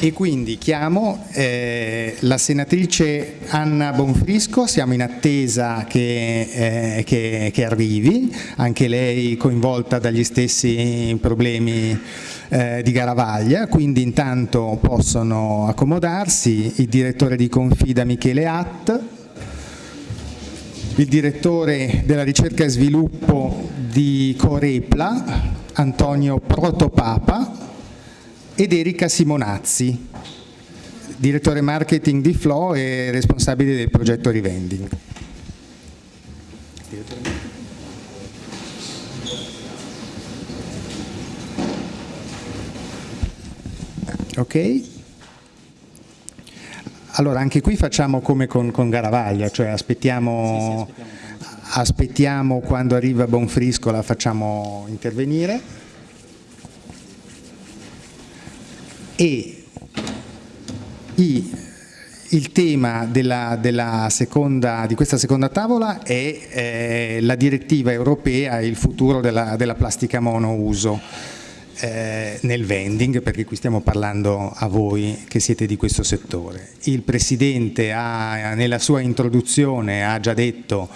e quindi chiamo eh, la senatrice Anna Bonfrisco, siamo in attesa che, eh, che, che, arrivi, anche lei coinvolta dagli stessi problemi eh, di Garavaglia, quindi intanto possono accomodarsi. Il direttore di Confida Michele Att, il direttore della ricerca e sviluppo di Corepla, Antonio Protopapa, ed Erika Simonazzi, direttore marketing di Flow e responsabile del progetto Rivending. Ok? Allora anche qui facciamo come con, con Garavaglia, cioè aspettiamo, sì, sì, aspettiamo. aspettiamo quando arriva Bonfrisco la facciamo intervenire. E i, il tema della, della seconda, di questa seconda tavola è eh, la direttiva europea e il futuro della, della plastica monouso eh, nel vending, perché qui stiamo parlando a voi che siete di questo settore. Il Presidente ha, nella sua introduzione ha già detto,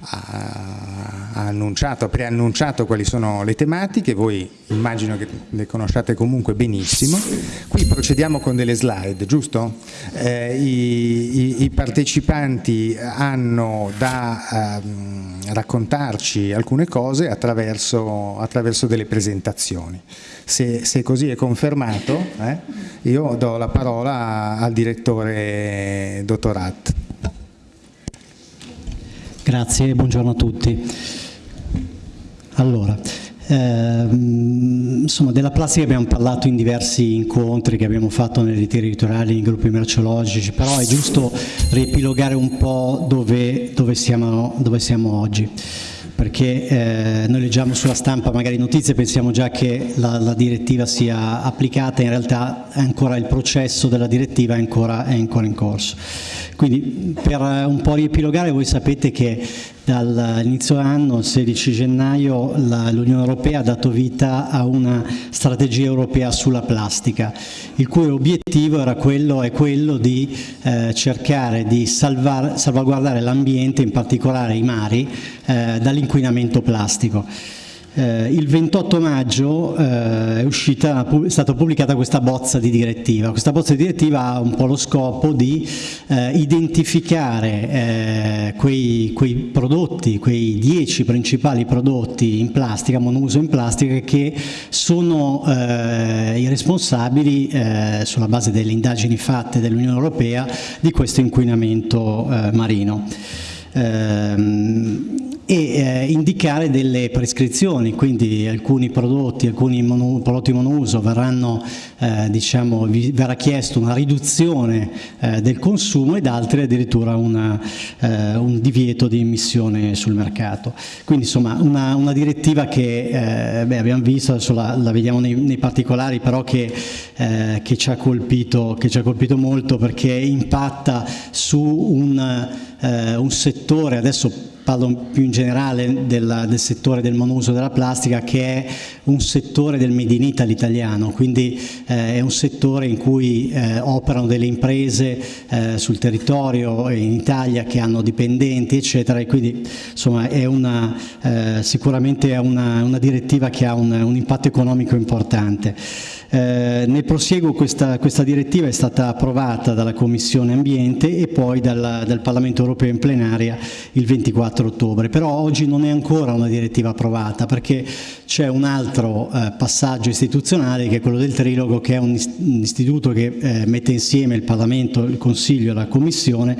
ha, annunciato, ha preannunciato quali sono le tematiche, voi immagino che le conosciate comunque benissimo. Qui procediamo con delle slide, giusto? Eh, i, i, i, partecipanti hanno da eh, raccontarci alcune cose attraverso, attraverso delle presentazioni. Se, se, così è confermato, eh, io do la parola al direttore dottorat. Grazie, buongiorno a tutti. Allora, ehm, insomma, della plastica abbiamo parlato in diversi incontri che abbiamo fatto nei territoriali, in gruppi merceologici, però è giusto riepilogare un po' dove, dove, siamo, dove siamo oggi perché eh, noi leggiamo sulla stampa magari notizie e pensiamo già che la, la, direttiva sia applicata, in realtà ancora il processo della direttiva è ancora, è ancora in corso. Quindi per un po' riepilogare voi sapete che dall'inizio anno, il 16 gennaio, l'Unione Europea ha dato vita a una strategia europea sulla plastica, il cui obiettivo era quello, è quello di eh, cercare di salvar, salvaguardare l'ambiente, in particolare i mari, eh, dall'inquinamento plastico. Eh, il 28 maggio eh, è, uscita, è, stata pubblicata questa bozza di direttiva. Questa bozza di direttiva ha un po' lo scopo di eh, identificare eh, quei, quei, prodotti, quei 10 principali prodotti in plastica, monouso in plastica, che sono eh, i responsabili, eh, sulla base delle indagini fatte dall'Unione Europea, di questo inquinamento marino. E eh, indicare delle prescrizioni, quindi alcuni prodotti, alcuni mono, prodotti monouso verranno, eh, diciamo, verrà chiesto una riduzione eh, del consumo ed altri addirittura una, eh, un divieto di emissione sul mercato. Quindi insomma una, una direttiva che eh, beh, abbiamo visto, adesso la, la vediamo nei, nei, particolari, però che, eh, che, ci colpito, che, ci ha colpito, molto perché impatta su un, un settore, adesso parlo più in generale del, del, settore del monouso della plastica che è un settore del Made in Italy italiano, quindi eh, è un settore in cui eh, operano delle imprese eh, sul territorio in Italia che hanno dipendenti eccetera e quindi insomma è una, eh, sicuramente è una, una, direttiva che ha un, un impatto economico importante. Eh, nel prosieguo questa, questa, direttiva è stata approvata dalla Commissione Ambiente e poi dal, dal, Parlamento Europeo in plenaria il 24 ottobre, però oggi non è ancora una direttiva approvata perché c'è un altro eh, passaggio istituzionale che è quello del trilogo che è un, istituto che eh, mette insieme il Parlamento, il Consiglio e la Commissione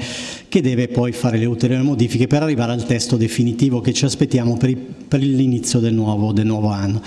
che deve poi fare le ulteriori modifiche per arrivare al testo definitivo che ci aspettiamo per, per l'inizio del del nuovo anno.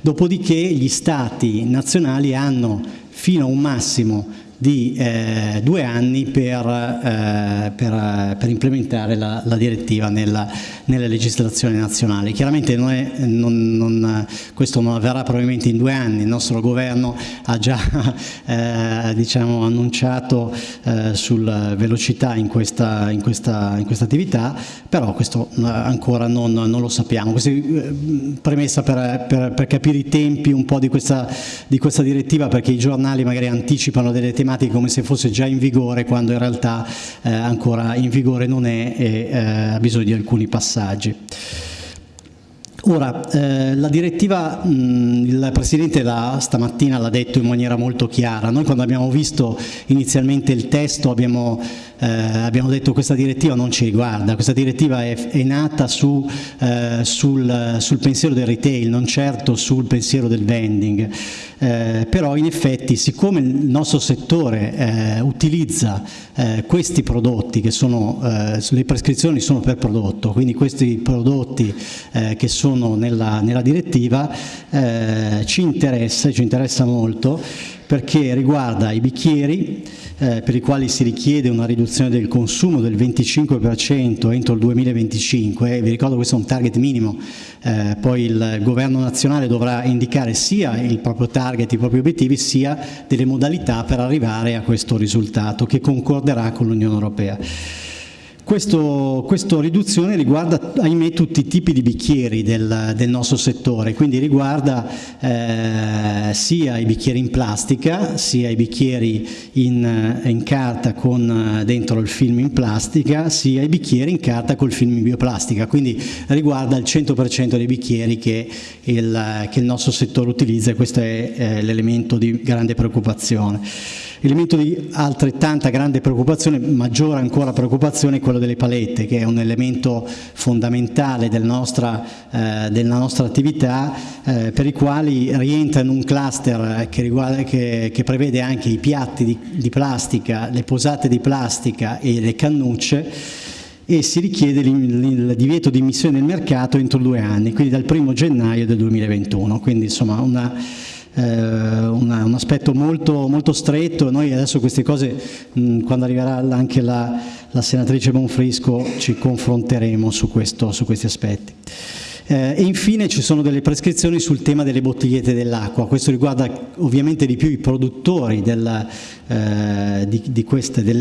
Dopodiché gli Stati nazionali hanno fino a un massimo di eh, due anni per, eh, per, per implementare la, la direttiva nella, nella, legislazione nazionale. Chiaramente non è, non, non, questo non avverrà probabilmente in due anni, il nostro governo ha già eh, diciamo, annunciato eh, sulla velocità in questa, in, questa, in questa, attività, però questo eh, ancora non, non lo sappiamo. Questa eh, premessa per, per, per, capire i tempi un po' di questa, di questa direttiva perché i giornali magari anticipano delle tematiche tematiche come se fosse già in vigore quando in realtà eh, ancora in vigore non è e eh, ha bisogno di alcuni passaggi. Ora, eh, la direttiva, mh, il Presidente la, stamattina l'ha detto in maniera molto chiara, noi quando abbiamo visto inizialmente il testo abbiamo eh, abbiamo detto questa direttiva non ci riguarda, questa direttiva è, è nata su, eh, sul, sul, pensiero del retail, non certo sul pensiero del vending, eh, però in effetti siccome il nostro settore eh, utilizza eh, questi prodotti che sono, eh, le prescrizioni sono per prodotto, quindi questi prodotti che sono nella, nella direttiva ci interessa, ci interessa molto perché riguarda i bicchieri, eh, per i quali si richiede una riduzione del consumo del 25% entro il 2025, vi ricordo questo è un target minimo, eh, poi il governo nazionale dovrà indicare sia il proprio target, i propri obiettivi, sia delle modalità per arrivare a questo risultato che concorderà con l'Unione Europea. Questa riduzione riguarda, ahimè, tutti i tipi di bicchieri del, del nostro settore, quindi riguarda eh, sia i bicchieri in plastica, sia i bicchieri in, in, carta con dentro il film in plastica, sia i bicchieri in carta col film in bioplastica, quindi riguarda il 100% dei bicchieri che il, che il, nostro settore utilizza e questo è eh, l'elemento di grande preoccupazione. Elemento di altrettanta grande preoccupazione, maggiore ancora preoccupazione, è quello delle palette, che è un elemento fondamentale del nostra, eh, della nostra attività, eh, per i quali rientra in un cluster che, riguarda, che, che prevede anche i piatti di, di plastica, le posate di plastica e le cannucce, e si richiede il divieto di immissione nel mercato entro due anni, quindi dal 1 gennaio del 2021. Quindi insomma una una, un aspetto molto, molto stretto, noi adesso queste cose mh, quando arriverà anche la, la, senatrice Bonfrisco ci confronteremo su, questo, su questi aspetti. Eh, e infine ci sono delle prescrizioni sul tema delle bottigliette dell'acqua, questo riguarda ovviamente di più i produttori del, eh, di, di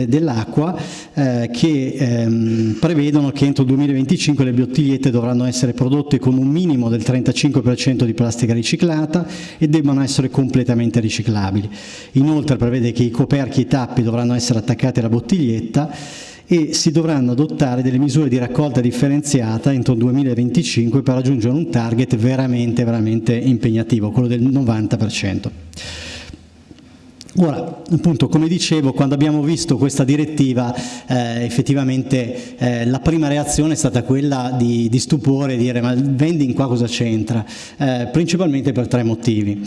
dell'acqua eh, che ehm, prevedono che entro il 2025 le bottigliette dovranno essere prodotte con un minimo del 35% di plastica riciclata e debbano essere completamente riciclabili. Inoltre prevede che i coperchi e i tappi dovranno essere attaccati alla bottiglietta e si dovranno adottare delle misure di raccolta differenziata entro il 2025 per raggiungere un target veramente, veramente impegnativo, quello del 90%. Ora, appunto, come dicevo, quando abbiamo visto questa direttiva, eh, effettivamente eh, la prima reazione è stata quella di, di stupore, dire ma il vending qua cosa c'entra? Eh, principalmente per tre motivi.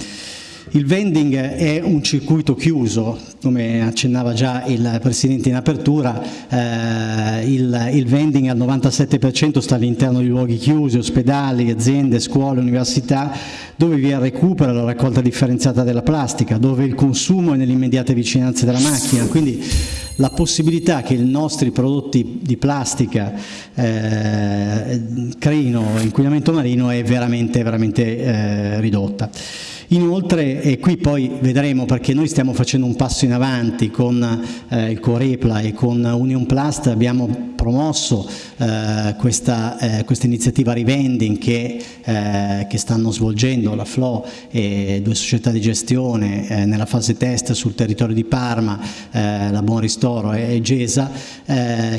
Il vending è un circuito chiuso, come accennava già il Presidente in apertura, eh, il, il, vending al 97% sta all'interno di luoghi chiusi, ospedali, aziende, scuole, università, dove vi è il recupero la raccolta differenziata della plastica, dove il consumo è nelle immediate vicinanze della macchina, quindi la possibilità che i nostri prodotti di plastica eh, creino inquinamento marino è veramente, veramente eh, ridotta. Inoltre, e qui poi vedremo perché noi stiamo facendo un passo in avanti con eh, il Corepla e con Union Plast, abbiamo promosso eh, questa, eh, questa, iniziativa Rivending che, eh, che, stanno svolgendo la FLO e due società di gestione eh, nella fase test sul territorio di Parma, eh, la Buon Ristoro e, GESA,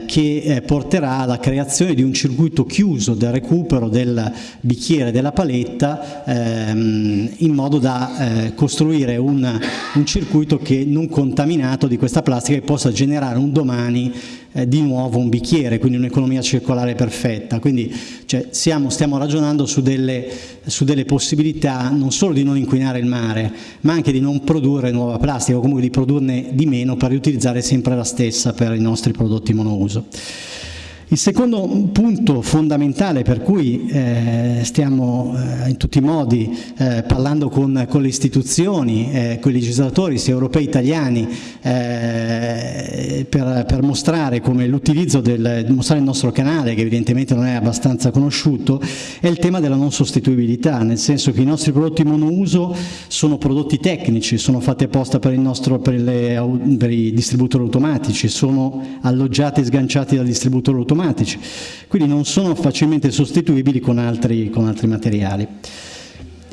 che porterà alla creazione di un circuito chiuso del recupero del bicchiere della paletta ehm, in modo modo da eh, costruire un, un, circuito che non contaminato di questa plastica che possa generare un domani eh, di nuovo un bicchiere, quindi un'economia circolare perfetta. Quindi cioè, siamo, stiamo ragionando su delle, su delle, possibilità non solo di non inquinare il mare, ma anche di non produrre nuova plastica o comunque di produrne di meno per riutilizzare sempre la stessa per i nostri prodotti monouso. Il secondo punto fondamentale per cui eh, stiamo eh, in tutti i modi eh, parlando con, con, le istituzioni, eh, con i legislatori sia europei che italiani eh, per, per, mostrare come l'utilizzo del mostrare il nostro canale che evidentemente non è abbastanza conosciuto è il tema della non sostituibilità, nel senso che i nostri prodotti monouso sono prodotti tecnici, sono fatti apposta per, nostro, per, le, per i distributori automatici, sono alloggiati e sganciati dal distributore automatico automatici, quindi non sono facilmente sostituibili con altri, con altri materiali.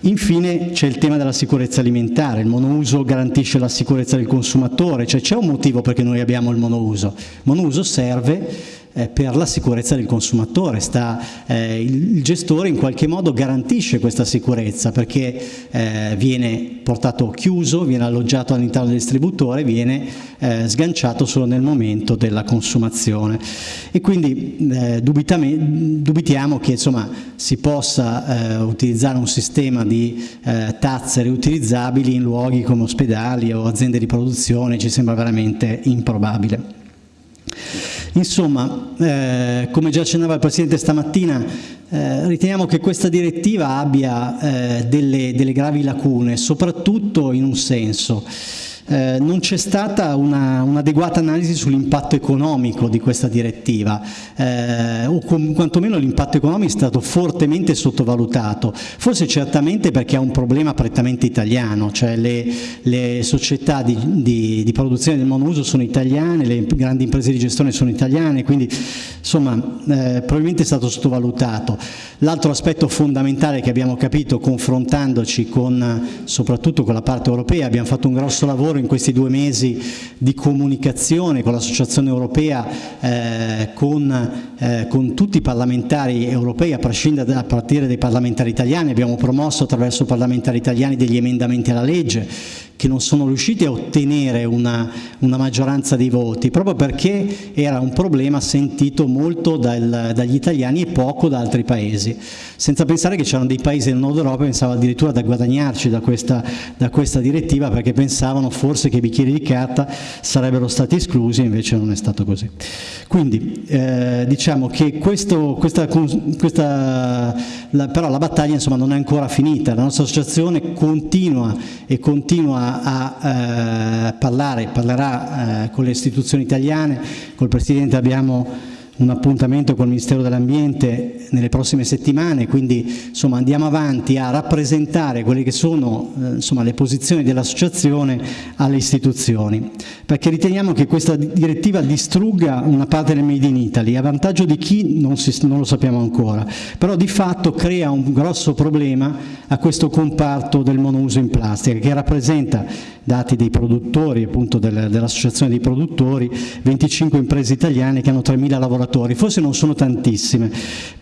Infine c'è il tema della sicurezza alimentare, il monouso garantisce la sicurezza del consumatore, cioè c'è un motivo perché noi abbiamo il monouso. Il monouso serve eh, per la sicurezza del consumatore, Sta, eh, il, gestore in qualche modo garantisce questa sicurezza perché eh, viene portato chiuso, viene alloggiato all'interno del distributore, viene eh, sganciato solo nel momento della consumazione e quindi eh, dubitiamo che insomma, si possa eh, utilizzare un sistema di tazze riutilizzabili in luoghi come ospedali o aziende di produzione, ci sembra veramente improbabile. Insomma, eh, come già accennava il Presidente stamattina, eh, riteniamo che questa direttiva abbia eh, delle, delle gravi lacune, soprattutto in un senso. Eh, non c'è stata un'adeguata un analisi sull'impatto economico di questa direttiva, eh, o quantomeno l'impatto economico è stato fortemente sottovalutato, forse certamente perché è un problema prettamente italiano, cioè le, le società di, di, di, produzione del monouso sono italiane, le grandi imprese di gestione sono italiane, quindi insomma eh, probabilmente è stato sottovalutato. L'altro aspetto fondamentale che abbiamo capito confrontandoci con, soprattutto con la parte europea, abbiamo fatto un grosso lavoro lavoro in questi due mesi di comunicazione con l'Associazione Europea, eh, con, eh, con, tutti i parlamentari europei, a, a partire dai parlamentari italiani, abbiamo promosso attraverso i parlamentari italiani degli emendamenti alla legge che non sono riusciti a ottenere una, una, maggioranza dei voti, proprio perché era un problema sentito molto dal, dagli italiani e poco da altri paesi, senza pensare che c'erano dei paesi del nord Europa che pensavano addirittura da guadagnarci da questa, da questa, direttiva perché pensavano forse che i bicchieri di carta sarebbero stati esclusi invece non è stato così. Quindi eh, diciamo che questo, questa, questa la, però la battaglia insomma, non è ancora finita, la nostra associazione continua e continua a, eh, parlare, parlerà eh, con le istituzioni italiane, col Presidente abbiamo un appuntamento col Ministero dell'Ambiente nelle prossime settimane, quindi insomma, andiamo avanti a rappresentare quelle che sono eh, insomma, le posizioni dell'associazione alle istituzioni, perché riteniamo che questa direttiva distrugga una parte del Made in Italy, a vantaggio di chi non, si, non lo sappiamo ancora, però di fatto crea un grosso problema a questo comparto del monouso in plastica, che rappresenta, dati dei produttori, appunto dell'associazione dei produttori, 25 imprese italiane che hanno 3.000 lavoratori lavoratori, forse non sono tantissime,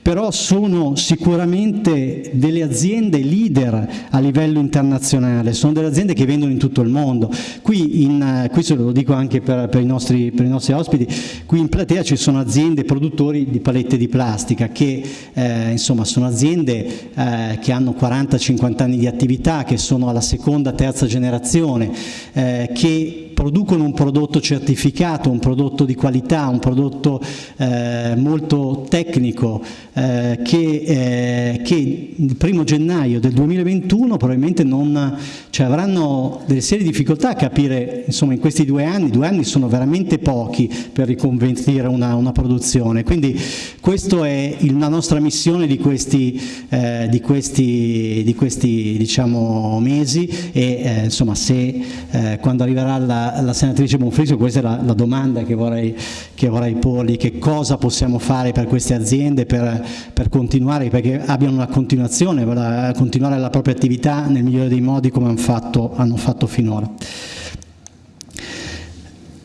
però sono sicuramente delle aziende leader a livello internazionale, sono delle aziende che vendono in tutto il mondo. Qui, in, qui se lo dico anche per, per, i nostri, per, i nostri, ospiti, qui in platea ci sono aziende produttori di palette di plastica che eh, insomma sono aziende eh, che hanno 40-50 anni di attività, che sono alla seconda, terza generazione, eh, che producono un prodotto certificato, un prodotto di qualità, un prodotto eh, molto tecnico eh, che, eh, che, il primo gennaio del 2021 probabilmente non, cioè avranno delle serie difficoltà a capire, insomma in questi due anni, due anni sono veramente pochi per riconvertire una, una produzione, quindi questa è la nostra missione di questi, eh, di questi, di questi diciamo, mesi e eh, insomma se eh, quando arriverà la, la, senatrice Bonfrisco, questa è la, la domanda che vorrei, che vorrei, porli, che cosa possiamo fare per queste aziende per, per continuare, perché abbiano una continuazione, per continuare la propria attività nel migliore dei modi come hanno fatto, hanno fatto finora.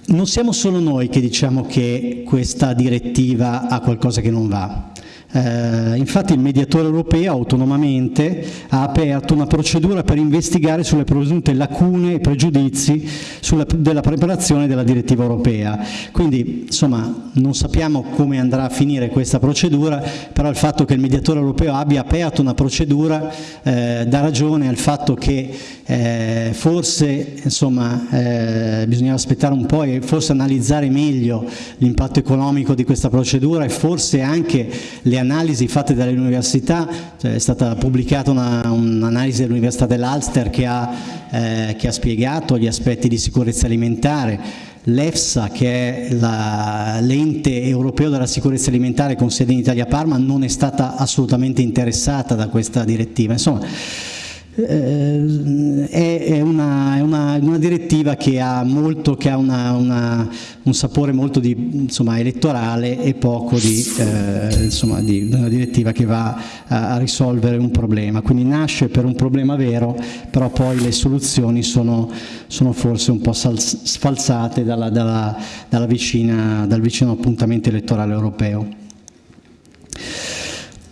Non siamo solo noi che diciamo che questa direttiva ha qualcosa che non va. Eh, infatti il mediatore europeo autonomamente ha aperto una procedura per investigare sulle presunte lacune e pregiudizi sulla, della preparazione della direttiva europea. Quindi insomma non sappiamo come andrà a finire questa procedura, però il fatto che il mediatore europeo abbia aperto una procedura eh, dà ragione al fatto che eh, forse insomma, eh, bisognava aspettare un po' e forse analizzare meglio l'impatto economico di questa procedura e forse anche le analisi fatte dalle università, cioè è stata pubblicata un'analisi un dell'Università dell'Alster che, eh, che ha spiegato gli aspetti di sicurezza alimentare L'EFSA, che è l'ente europeo della sicurezza alimentare con sede in Italia Parma, non è stata assolutamente interessata da questa direttiva. Insomma, è, una, è una, una, direttiva che ha, molto, che ha una, un sapore molto di, insomma, elettorale e poco di, eh, insomma, di, una direttiva che va a, a, risolvere un problema. Quindi nasce per un problema vero, però poi le soluzioni sono, sono forse un po' sfalsate dalla, dalla, dalla vicina, dal vicino appuntamento elettorale europeo.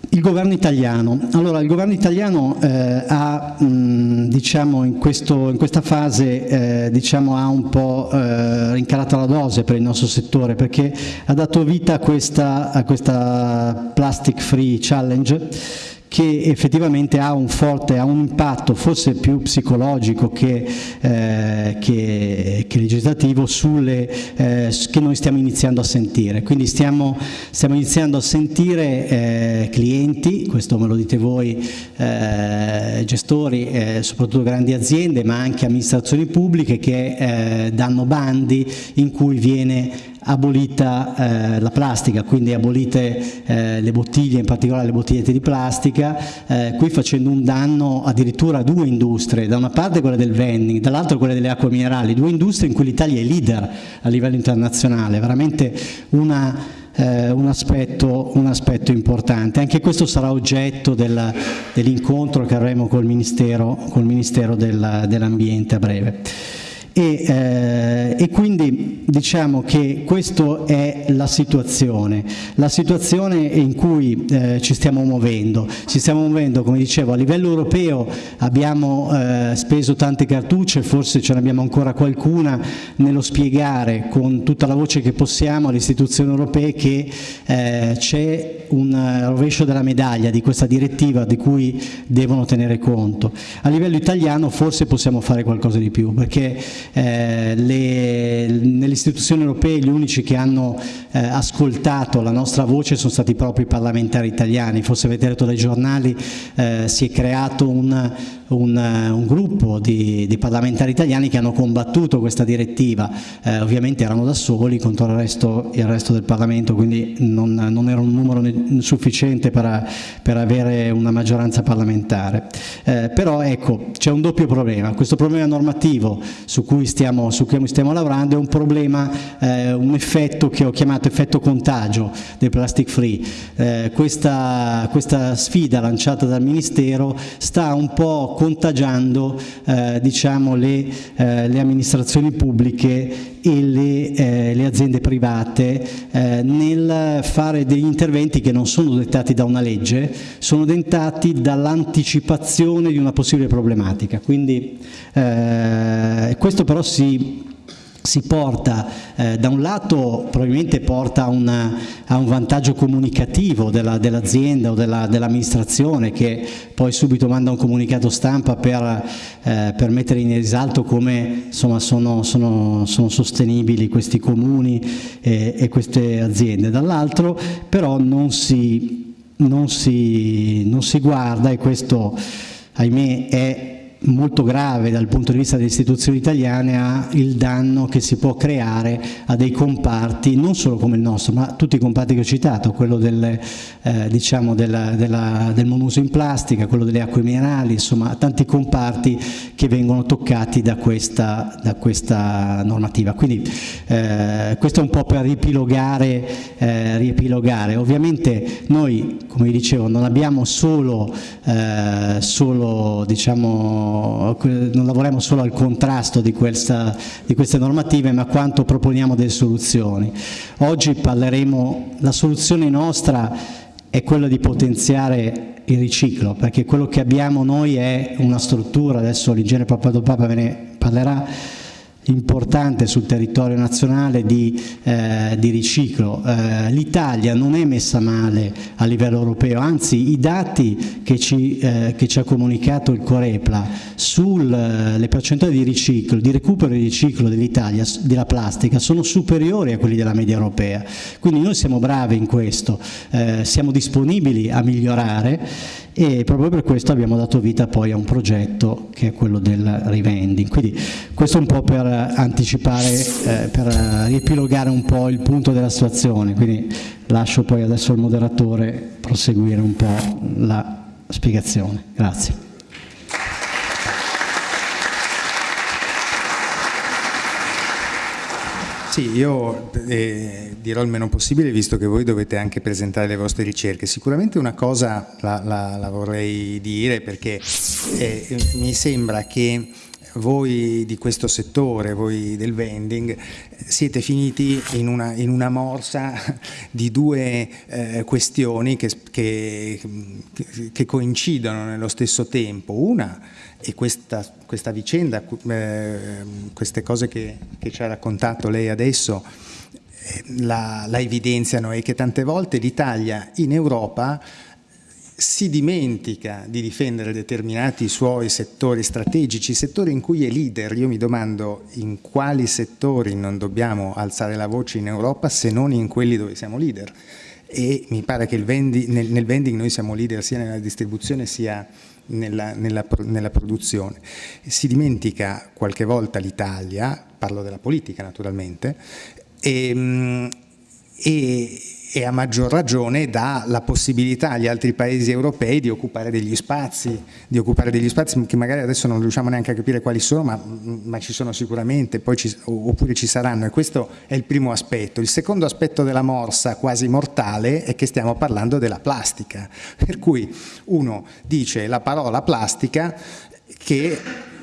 Il governo italiano. Allora, il governo italiano eh, ha, mh, diciamo, in, questo, in, questa fase eh, diciamo, ha un po' eh, rincarato la dose per il nostro settore perché ha dato vita a questa, a questa Plastic Free Challenge che effettivamente ha un forte, ha un impatto forse più psicologico che, eh, che, che legislativo sulle, eh, che noi stiamo iniziando a sentire. Quindi stiamo, stiamo iniziando a sentire eh, clienti, questo me lo dite voi, eh, gestori, eh, soprattutto grandi aziende, ma anche amministrazioni pubbliche che eh, danno bandi in cui viene abolita eh, la plastica, quindi abolite eh, le bottiglie, in particolare le bottigliette di plastica, eh, qui facendo un danno addirittura a due industrie, da una parte quella del vending, dall'altra quella delle acque minerali, due industrie in cui l'Italia è leader a livello internazionale, veramente una eh, un, aspetto, un, aspetto, importante. Anche questo sarà oggetto dell'incontro che avremo col Ministero, col Ministero dell'Ambiente a breve. E, eh, e, quindi diciamo che questa è la situazione, la situazione in cui eh, ci stiamo muovendo. Ci stiamo muovendo, come dicevo, a livello europeo abbiamo eh, speso tante cartucce, forse ce ne abbiamo ancora qualcuna nello spiegare con tutta la voce che possiamo alle istituzioni europee che eh, un rovescio della medaglia di questa direttiva di cui devono tenere conto. A livello italiano forse possiamo fare qualcosa di più perché eh, nelle istituzioni europee gli unici che hanno eh, ascoltato la nostra voce sono stati proprio i parlamentari italiani, forse avete letto dai giornali eh, si è creato un, un, un gruppo di, di, parlamentari italiani che hanno combattuto questa direttiva, eh, ovviamente erano da soli contro il resto, il resto del Parlamento, quindi non, non, era un numero sufficiente per, per avere una maggioranza parlamentare. Eh, però ecco, c'è un doppio problema, questo problema normativo su cui stiamo, su cui stiamo lavorando è un problema, eh, un effetto che ho chiamato effetto contagio del plastic free. Eh, questa, questa sfida lanciata dal Ministero sta un po' contagiando eh, diciamo, le, eh, le, amministrazioni pubbliche e le, eh, le aziende private eh, nel fare degli interventi che non sono dettati da una legge, sono dettati dall'anticipazione di una possibile problematica. Quindi eh, questo però si si porta, eh, da un lato probabilmente porta una, a un vantaggio comunicativo dell'azienda dell o dell'amministrazione dell che poi subito manda un comunicato stampa per, eh, per mettere in risalto come insomma, sono, sono, sono, sostenibili questi comuni e, e queste aziende. Dall'altro però non si, non, si, non si guarda e questo ahimè è molto grave dal punto di vista delle istituzioni italiane a il danno che si può creare a dei comparti, non solo come il nostro, ma tutti i comparti che ho citato, quello del, eh, diciamo della, della, del monuso in plastica, quello delle acque minerali, insomma tanti comparti che vengono toccati da questa, da questa normativa. Quindi eh, questo è un po' per riepilogare, eh, riepilogare. Ovviamente noi, come vi dicevo, non abbiamo solo, eh, solo diciamo, non lavoriamo solo al contrasto di, questa, di queste normative ma quanto proponiamo delle soluzioni. Oggi parleremo, la soluzione nostra è quello di potenziare il riciclo, perché quello che abbiamo noi è una struttura, adesso l'ingegnere Papadopapa ve ne parlerà, importante sul territorio nazionale di, eh, di riciclo. Eh, L'Italia non è messa male a livello europeo, anzi i dati che ci, eh, che ci ha comunicato il Corepla sulle eh, percentuali di riciclo, di recupero e riciclo dell'Italia, della plastica, sono superiori a quelli della media europea. Quindi noi siamo bravi in questo, eh, siamo disponibili a migliorare e proprio per questo abbiamo dato vita poi a un progetto che è quello del rivending. Quindi questo un po' per anticipare, eh, per riepilogare un po' il punto della situazione, quindi lascio poi adesso al moderatore proseguire un po' la spiegazione. Grazie. Sì, io eh, dirò il meno possibile visto che voi dovete anche presentare le vostre ricerche. Sicuramente una cosa la, la, la vorrei dire perché eh, mi sembra che voi di questo settore, voi del vending, siete finiti in una, in una morsa di due eh, questioni che, che, che, coincidono nello stesso tempo. Una è questa, questa vicenda, eh, queste cose che, che, ci ha raccontato lei adesso, eh, la, la evidenziano e che tante volte l'Italia in Europa si dimentica di difendere determinati suoi settori strategici, settori in cui è leader. Io mi domando in quali settori non dobbiamo alzare la voce in Europa se non in quelli dove siamo leader. E mi pare che vendi, nel, nel, vending noi siamo leader sia nella distribuzione sia nella, nella, nella produzione. Si dimentica qualche volta l'Italia, parlo della politica naturalmente, e, e e a maggior ragione dà la possibilità agli altri paesi europei di occupare degli spazi, di occupare degli spazi che magari adesso non riusciamo neanche a capire quali sono, ma, ma ci sono sicuramente, ci, oppure ci saranno e questo è il primo aspetto. Il secondo aspetto della morsa quasi mortale è che stiamo parlando della plastica, per cui uno dice la parola plastica che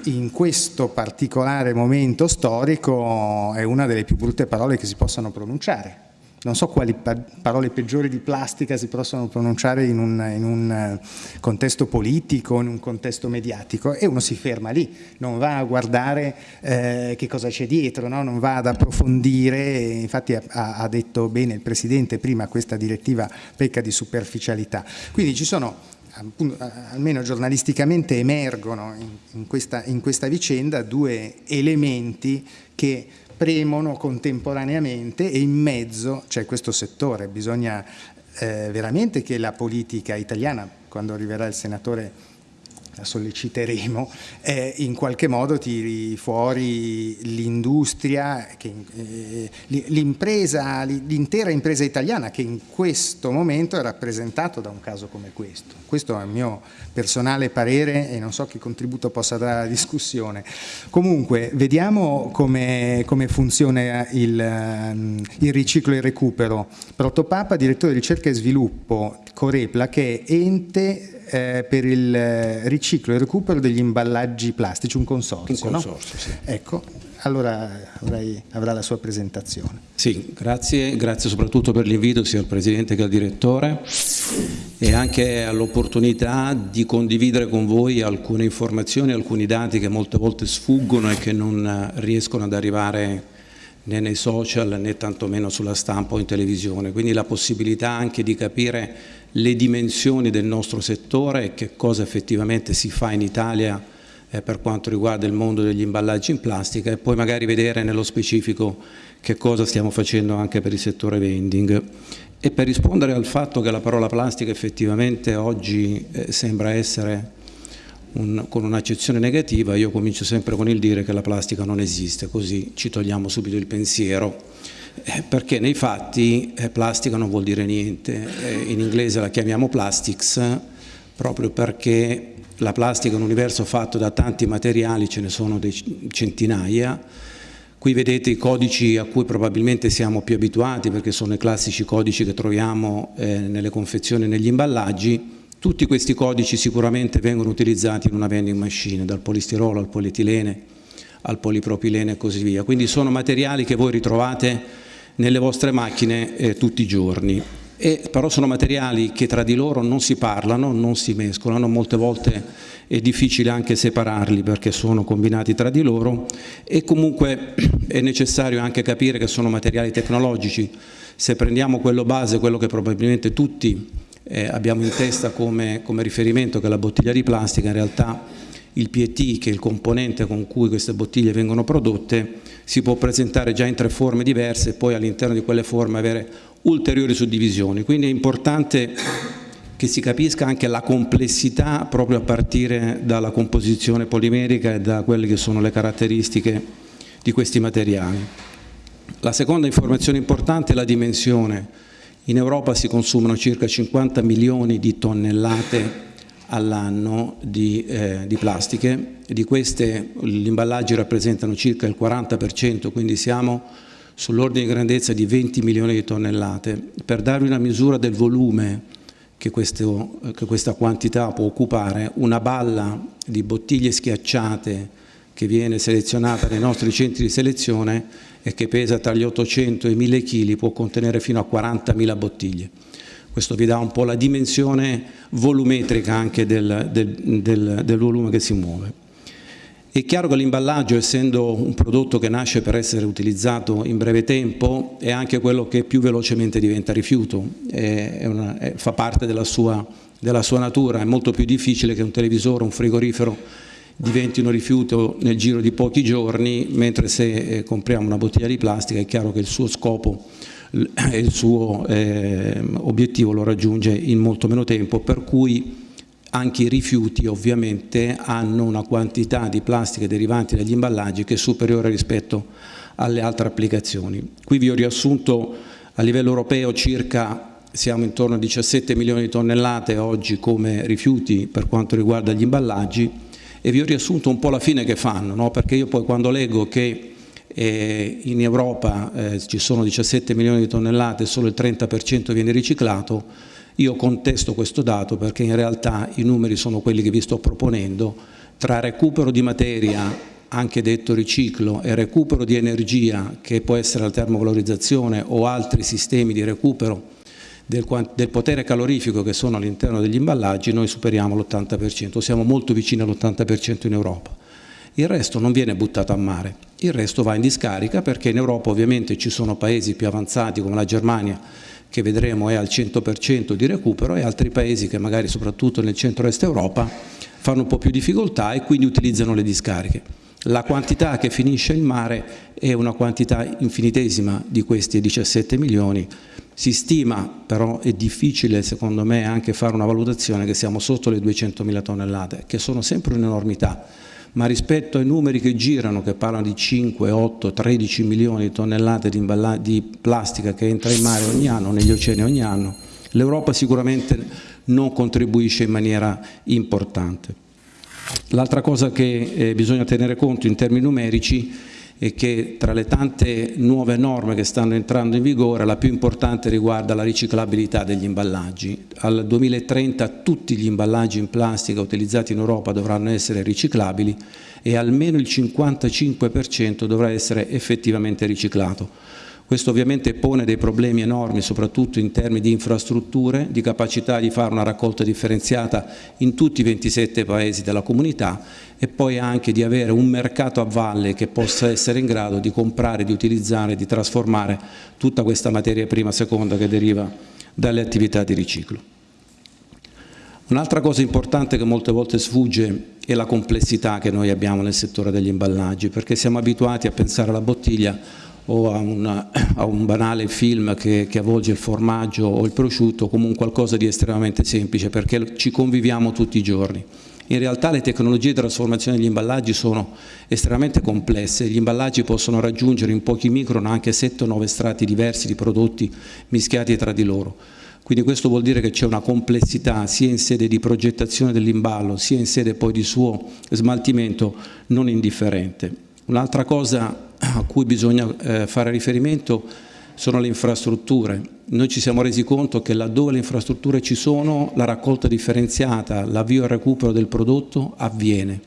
in questo particolare momento storico è una delle più brutte parole che si possano pronunciare non so quali parole peggiori di plastica si possono pronunciare in un, in un, eh, contesto politico, in un contesto mediatico e uno si ferma lì, non va a guardare eh, che cosa c'è dietro, no? non va ad approfondire, infatti ha, ha, detto bene il Presidente prima questa direttiva pecca di superficialità. Quindi ci sono almeno giornalisticamente emergono in, questa, in questa vicenda due elementi che premono contemporaneamente e in mezzo c'è questo settore, bisogna eh, veramente che la politica italiana, quando arriverà il senatore la solleciteremo, eh, in qualche modo tiri fuori l'industria, eh, l'impresa, l'intera impresa italiana che in questo momento è rappresentato da un caso come questo. Questo è il mio personale parere e non so che contributo possa dare alla discussione. Comunque, vediamo come, come funziona il, ehm, il riciclo e il recupero. Protopapa, direttore di ricerca e sviluppo, Corepla, che è ente eh, per il eh, riciclo e recupero degli imballaggi plastici, un consorzio. Un consorzio, no? sì. Ecco, allora avrei, avrà la sua presentazione. Sì, grazie, grazie soprattutto per l'invito sia al Presidente che al Direttore e anche all'opportunità di condividere con voi alcune informazioni, alcuni dati che molte volte sfuggono e che non riescono ad arrivare né nei social né tantomeno sulla stampa o in televisione, quindi la possibilità anche di capire le dimensioni del nostro settore e che cosa effettivamente si fa in Italia eh, per quanto riguarda il mondo degli imballaggi in plastica e poi magari vedere nello specifico che cosa stiamo facendo anche per il settore vending. E per rispondere al fatto che la parola plastica effettivamente oggi eh, sembra essere un, con un'accezione negativa, io comincio sempre con il dire che la plastica non esiste, così ci togliamo subito il pensiero perché nei fatti eh, plastica non vuol dire niente, eh, in inglese la chiamiamo plastics proprio perché la plastica è un universo fatto da tanti materiali, ce ne sono centinaia, qui vedete i codici a cui probabilmente siamo più abituati perché sono i classici codici che troviamo eh, nelle confezioni e negli imballaggi, tutti questi codici sicuramente vengono utilizzati in una vending machine, dal polistirolo al polietilene al polipropilene e così via, quindi sono materiali che voi ritrovate nelle vostre macchine eh, tutti i giorni. e, però sono materiali che tra di loro non si parlano, non si mescolano, molte volte è difficile anche separarli perché sono combinati tra di loro e comunque è necessario anche capire che sono materiali tecnologici. Se prendiamo quello base, quello che probabilmente tutti eh, abbiamo in testa come, come riferimento che è la bottiglia di plastica, in realtà il PET, che è il componente con cui queste bottiglie vengono prodotte, si può presentare già in tre forme diverse e poi all'interno di quelle forme avere ulteriori suddivisioni. Quindi è importante che si capisca anche la complessità proprio a partire dalla composizione polimerica e da quelle che sono le caratteristiche di questi materiali. La seconda informazione importante è la dimensione. In Europa si consumano circa 50 milioni di tonnellate all'anno di, eh, di, plastiche, di queste gli imballaggi rappresentano circa il 40%, quindi siamo sull'ordine di grandezza di 20 milioni di tonnellate. Per darvi una misura del volume che, questo, che questa quantità può occupare, una balla di bottiglie schiacciate che viene selezionata nei nostri centri di selezione e che pesa tra gli 800 e i 1000 kg può contenere fino a 40.000 bottiglie. Questo vi dà un po' la dimensione volumetrica anche del, del, del, del volume che si muove. È chiaro che l'imballaggio, essendo un prodotto che nasce per essere utilizzato in breve tempo, è anche quello che più velocemente diventa rifiuto, è una, è, fa parte della sua, della sua natura, è molto più difficile che un televisore, un frigorifero diventino rifiuto nel giro di pochi giorni, mentre se eh, compriamo una bottiglia di plastica è chiaro che il suo scopo il suo eh, obiettivo lo raggiunge in molto meno tempo, per cui anche i rifiuti ovviamente hanno una quantità di plastica derivanti dagli imballaggi che è superiore rispetto alle altre applicazioni. Qui vi ho riassunto a livello europeo circa siamo intorno a 17 milioni di tonnellate oggi come rifiuti per quanto riguarda gli imballaggi e vi ho riassunto un po' la fine che fanno, no? perché io poi quando leggo che eh, in Europa eh, ci sono 17 milioni di tonnellate, solo il 30% viene riciclato, io contesto questo dato perché in realtà i numeri sono quelli che vi sto proponendo, tra recupero di materia, anche detto riciclo, e recupero di energia che può essere la termovalorizzazione o altri sistemi di recupero del, del potere calorifico che sono all'interno degli imballaggi, noi superiamo l'80%, siamo molto vicini all'80% in Europa il resto non viene buttato a mare, il resto va in discarica perché in Europa ovviamente ci sono paesi più avanzati come la Germania che vedremo è al 100% di recupero e altri paesi che magari soprattutto nel centro-est Europa fanno un po' più difficoltà e quindi utilizzano le discariche. La quantità che finisce in mare è una quantità infinitesima di questi 17 milioni, si stima, però è difficile secondo me anche fare una valutazione che siamo sotto le 200 mila tonnellate, che sono sempre un'enormità ma rispetto ai numeri che girano, che parlano di 5, 8, 13 milioni di tonnellate di, di plastica che entra in mare ogni anno, negli oceani ogni anno, l'Europa sicuramente non contribuisce in maniera importante. L'altra cosa che eh, bisogna tenere conto in termini numerici e che tra le tante nuove norme che stanno entrando in vigore la più importante riguarda la riciclabilità degli imballaggi. Al 2030 tutti gli imballaggi in plastica utilizzati in Europa dovranno essere riciclabili e almeno il 55% dovrà essere effettivamente riciclato. Questo ovviamente pone dei problemi enormi, soprattutto in termini di infrastrutture, di capacità di fare una raccolta differenziata in tutti i 27 paesi della comunità e poi anche di avere un mercato a valle che possa essere in grado di comprare, di utilizzare, di trasformare tutta questa materia prima e seconda che deriva dalle attività di riciclo. Un'altra cosa importante che molte volte sfugge è la complessità che noi abbiamo nel settore degli imballaggi, perché siamo abituati a pensare alla bottiglia o a, una, a un banale film che, che, avvolge il formaggio o il prosciutto come un qualcosa di estremamente semplice perché ci conviviamo tutti i giorni. In realtà le tecnologie di trasformazione degli imballaggi sono estremamente complesse, gli imballaggi possono raggiungere in pochi micron anche 7 o 9 strati diversi di prodotti mischiati tra di loro. Quindi questo vuol dire che c'è una complessità sia in sede di progettazione dell'imballo sia in sede poi di suo smaltimento non indifferente. Un'altra cosa a cui bisogna eh, fare riferimento sono le infrastrutture. Noi ci siamo resi conto che laddove le infrastrutture ci sono, la raccolta differenziata, l'avvio al recupero del prodotto avviene.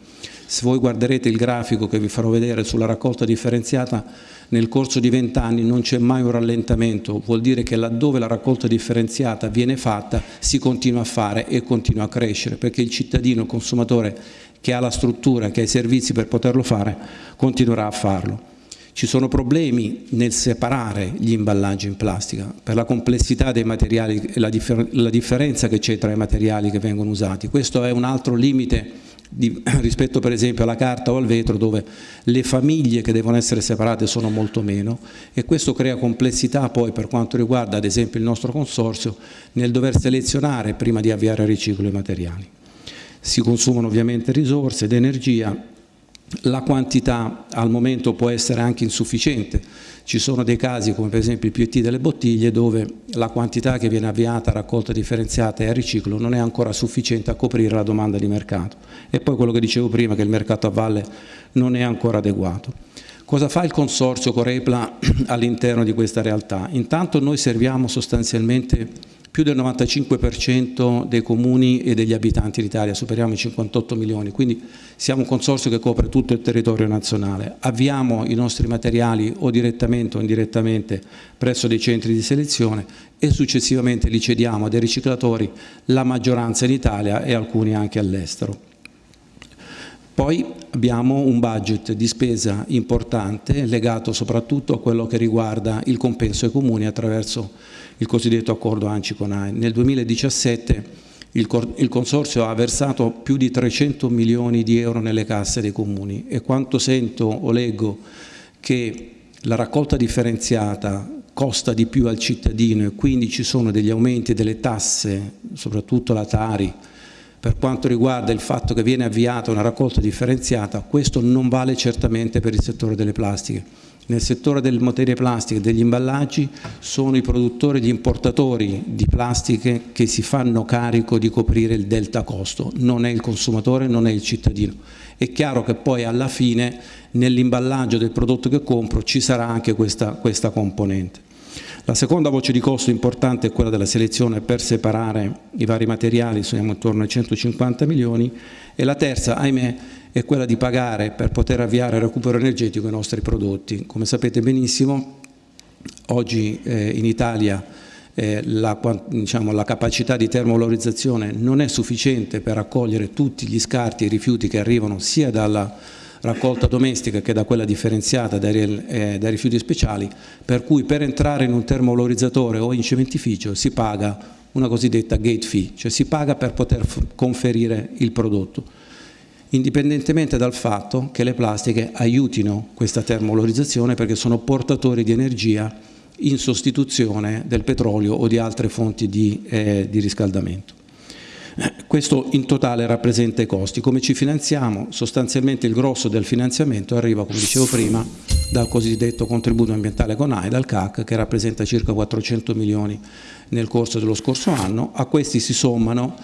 Se voi guarderete il grafico che vi farò vedere sulla raccolta differenziata, nel corso di 20 anni non c'è mai un rallentamento, vuol dire che laddove la raccolta differenziata viene fatta si continua a fare e continua a crescere, perché il cittadino, il consumatore che ha la struttura, che ha i servizi per poterlo fare, continuerà a farlo. Ci sono problemi nel separare gli imballaggi in plastica per la complessità dei materiali e la, differ la differenza che c'è tra i materiali che vengono usati. Questo è un altro limite di, rispetto per esempio alla carta o al vetro dove le famiglie che devono essere separate sono molto meno e questo crea complessità poi per quanto riguarda ad esempio il nostro consorzio nel dover selezionare prima di avviare il riciclo i materiali. Si consumano ovviamente risorse ed energia la quantità al momento può essere anche insufficiente. Ci sono dei casi come per esempio il PET delle bottiglie dove la quantità che viene avviata a raccolta differenziata e a riciclo non è ancora sufficiente a coprire la domanda di mercato. E poi quello che dicevo prima che il mercato a valle non è ancora adeguato. Cosa fa il consorzio Corepla all'interno di questa realtà? Intanto noi serviamo sostanzialmente più del 95% dei comuni e degli abitanti d'Italia, superiamo i 58 milioni, quindi siamo un consorzio che copre tutto il territorio nazionale. Avviamo i nostri materiali o direttamente o indirettamente presso dei centri di selezione e successivamente li cediamo a dei riciclatori, la maggioranza in Italia e alcuni anche all'estero. Poi abbiamo un budget di spesa importante legato soprattutto a quello che riguarda il compenso ai comuni attraverso il cosiddetto accordo ANCI con AE. Nel 2017 il, il, Consorzio ha versato più di 300 milioni di euro nelle casse dei comuni e quanto sento o leggo che la raccolta differenziata costa di più al cittadino e quindi ci sono degli aumenti delle tasse, soprattutto la Tari, per quanto riguarda il fatto che viene avviata una raccolta differenziata, questo non vale certamente per il settore delle plastiche nel settore delle materie plastiche e degli imballaggi sono i produttori, gli importatori di plastiche che si fanno carico di coprire il delta costo, non è il consumatore, non è il cittadino. È chiaro che poi alla fine nell'imballaggio del prodotto che compro ci sarà anche questa, questa componente. La seconda voce di costo importante è quella della selezione per separare i vari materiali, siamo intorno ai 150 milioni, e la terza, ahimè, è quella di pagare per poter avviare il recupero energetico i nostri prodotti. Come sapete benissimo, oggi eh, in Italia eh, la, diciamo, la, capacità di termovalorizzazione non è sufficiente per raccogliere tutti gli scarti e i rifiuti che arrivano sia dalla raccolta domestica che da quella differenziata dai, eh, dai rifiuti speciali, per cui per entrare in un termovalorizzatore o in cementificio si paga una cosiddetta gate fee, cioè si paga per poter conferire il prodotto indipendentemente dal fatto che le plastiche aiutino questa termolorizzazione perché sono portatori di energia in sostituzione del petrolio o di altre fonti di, eh, di riscaldamento. Questo in totale rappresenta i costi. Come ci finanziamo? Sostanzialmente il grosso del finanziamento arriva, come dicevo prima, dal cosiddetto contributo ambientale con AI, dal CAC, che rappresenta circa 400 milioni nel corso dello scorso anno. A questi si sommano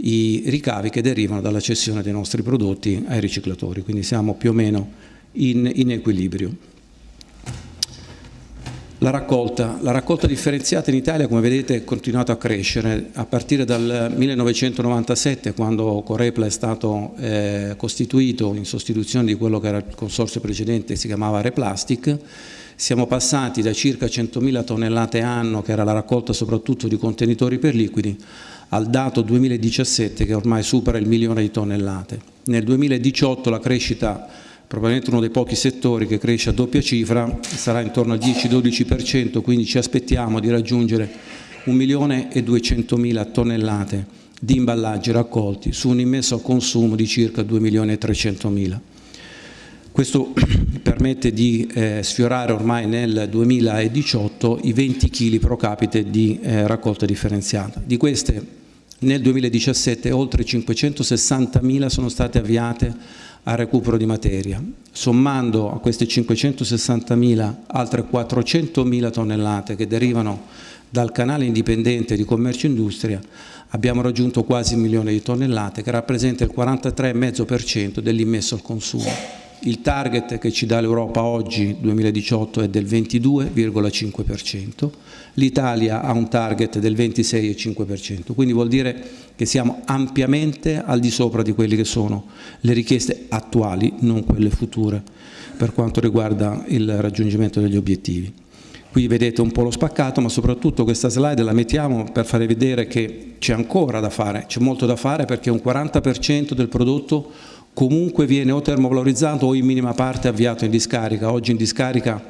i ricavi che derivano dalla cessione dei nostri prodotti ai riciclatori, quindi siamo più o meno in, in equilibrio. La raccolta. la raccolta, differenziata in Italia come vedete è continuata a crescere a partire dal 1997 quando Corepla è stato eh, costituito in sostituzione di quello che era il consorzio precedente si chiamava Replastic siamo passati da circa 100.000 tonnellate anno che era la raccolta soprattutto di contenitori per liquidi al dato 2017 che ormai supera il milione di tonnellate. Nel 2018 la crescita, probabilmente uno dei pochi settori che cresce a doppia cifra, sarà intorno al 10-12%, quindi ci aspettiamo di raggiungere 1 milione e 200 mila tonnellate di imballaggi raccolti su un immesso consumo di circa 2 milioni e 300 mila. Questo permette di eh, sfiorare ormai nel 2018 i 20 kg pro capite di eh, raccolta differenziata. Di queste nel 2017 oltre 560.000 sono state avviate al recupero di materia. Sommando a queste 560.000 altre 400.000 tonnellate che derivano dal canale indipendente di commercio e industria abbiamo raggiunto quasi un milione di tonnellate che rappresenta il 43,5% dell'immesso al consumo. Il target che ci dà l'Europa oggi, 2018, è del 22,5%, l'Italia ha un target del 26,5%, quindi vuol dire che siamo ampiamente al di sopra di quelle che sono le richieste attuali, non quelle future, per quanto riguarda il raggiungimento degli obiettivi. Qui vedete un po' lo spaccato, ma soprattutto questa slide la mettiamo per fare vedere che c'è ancora da fare, c'è molto da fare perché un 40% del prodotto comunque viene o termovalorizzato o in minima parte avviato in discarica. Oggi in discarica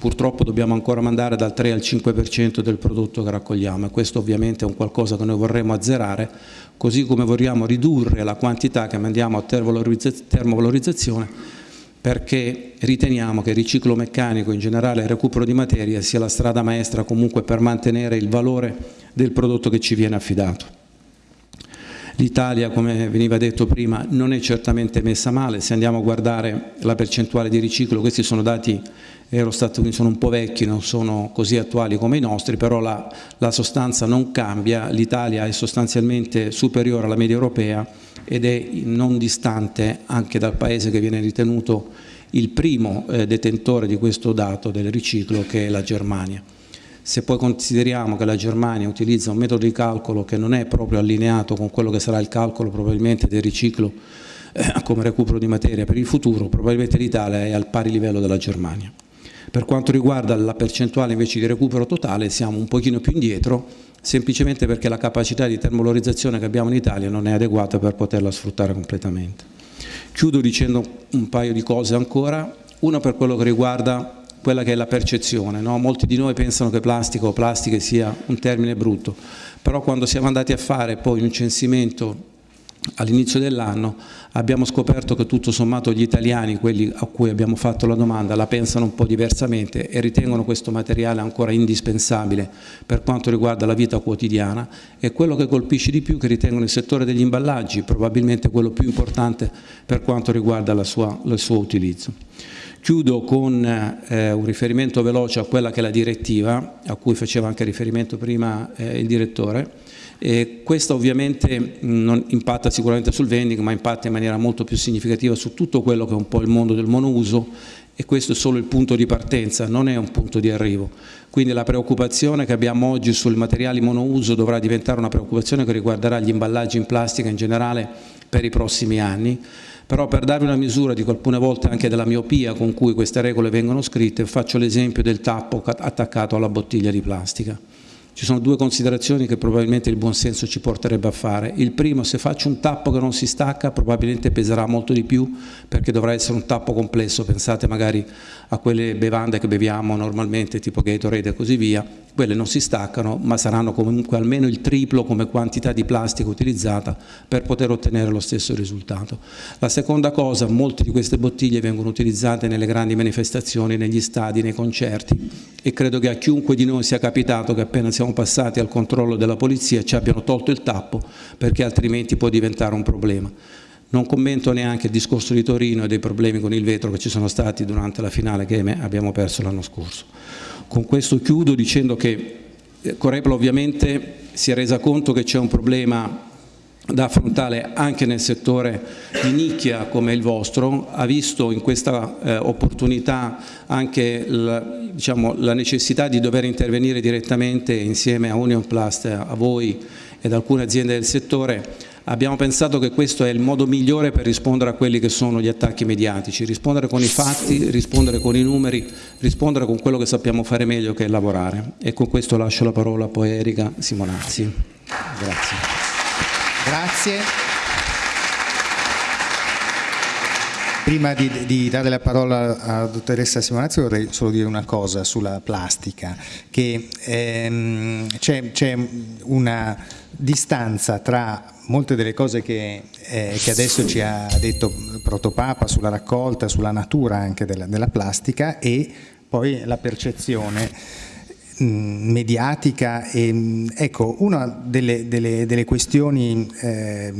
purtroppo dobbiamo ancora mandare dal 3 al 5% del prodotto che raccogliamo e questo ovviamente è un qualcosa che noi vorremmo azzerare, così come vogliamo ridurre la quantità che mandiamo a termovalorizzazione perché riteniamo che il riciclo meccanico, in generale il recupero di materia, sia la strada maestra comunque per mantenere il valore del prodotto che ci viene affidato. L'Italia, come veniva detto prima, non è certamente messa male, se andiamo a guardare la percentuale di riciclo, questi sono dati Eurostat, quindi sono un po' vecchi, non sono così attuali come i nostri, però la, la sostanza non cambia, l'Italia è sostanzialmente superiore alla media europea ed è non distante anche dal paese che viene ritenuto il primo eh, detentore di questo dato del riciclo che è la Germania. Se poi consideriamo che la Germania utilizza un metodo di calcolo che non è proprio allineato con quello che sarà il calcolo probabilmente del riciclo eh, come recupero di materia per il futuro, probabilmente l'Italia è al pari livello della Germania. Per quanto riguarda la percentuale invece di recupero totale siamo un pochino più indietro, semplicemente perché la capacità di termolorizzazione che abbiamo in Italia non è adeguata per poterla sfruttare completamente. Chiudo dicendo un paio di cose ancora, una per quello che riguarda quella che è la percezione. No? Molti di noi pensano che plastica o plastiche sia un termine brutto, però quando siamo andati a fare poi un censimento all'inizio dell'anno abbiamo scoperto che tutto sommato gli italiani, quelli a cui abbiamo fatto la domanda, la pensano un po' diversamente e ritengono questo materiale ancora indispensabile per quanto riguarda la vita quotidiana e quello che colpisce di più che ritengono il settore degli imballaggi, probabilmente quello più importante per quanto riguarda sua, il suo utilizzo. Chiudo con eh, un riferimento veloce a quella che è la direttiva, a cui faceva anche riferimento prima eh, il direttore, e questo ovviamente non impatta sicuramente sul vending, ma impatta in maniera molto più significativa su tutto quello che è un po' il mondo del monouso e questo è solo il punto di partenza, non è un punto di arrivo. Quindi la preoccupazione che abbiamo oggi sui materiali monouso dovrà diventare una preoccupazione che riguarderà gli imballaggi in plastica in generale per i prossimi anni, però per darvi una misura, dico alcune volte anche della miopia con cui queste regole vengono scritte, faccio l'esempio del tappo attaccato alla bottiglia di plastica. Ci sono due considerazioni che probabilmente il buon senso ci porterebbe a fare. Il primo, se faccio un tappo che non si stacca, probabilmente peserà molto di più perché dovrà essere un tappo complesso. Pensate magari a quelle bevande che beviamo normalmente, tipo Gatorade e così via. Quelle non si staccano, ma saranno comunque almeno il triplo come quantità di plastica utilizzata per poter ottenere lo stesso risultato. La seconda cosa, molte di queste bottiglie vengono utilizzate nelle grandi manifestazioni, negli stadi, nei concerti e credo che a chiunque di noi sia capitato che appena siamo passati al controllo della polizia ci abbiano tolto il tappo perché altrimenti può diventare un problema. Non commento neanche il discorso di Torino e dei problemi con il vetro che ci sono stati durante la finale che abbiamo perso l'anno scorso. Con questo chiudo dicendo che eh, Corepla ovviamente si è resa conto che c'è un problema da affrontare anche nel settore di nicchia come il vostro, ha visto in questa eh, opportunità anche la, diciamo, la, necessità di dover intervenire direttamente insieme a Union Plast, a voi ed alcune aziende del settore abbiamo pensato che questo è il modo migliore per rispondere a quelli che sono gli attacchi mediatici, rispondere con i fatti, rispondere con i numeri, rispondere con quello che sappiamo fare meglio che è lavorare. E con questo lascio la parola poi a Erika Simonazzi. Grazie. Grazie. Prima di, di, dare la parola alla dottoressa Simonazzi vorrei solo dire una cosa sulla plastica, che ehm, c'è una distanza tra molte delle cose che, eh, che, adesso ci ha detto Protopapa sulla raccolta, sulla natura anche della, della plastica e poi la percezione mediatica e mh, ecco una delle, delle, delle questioni eh,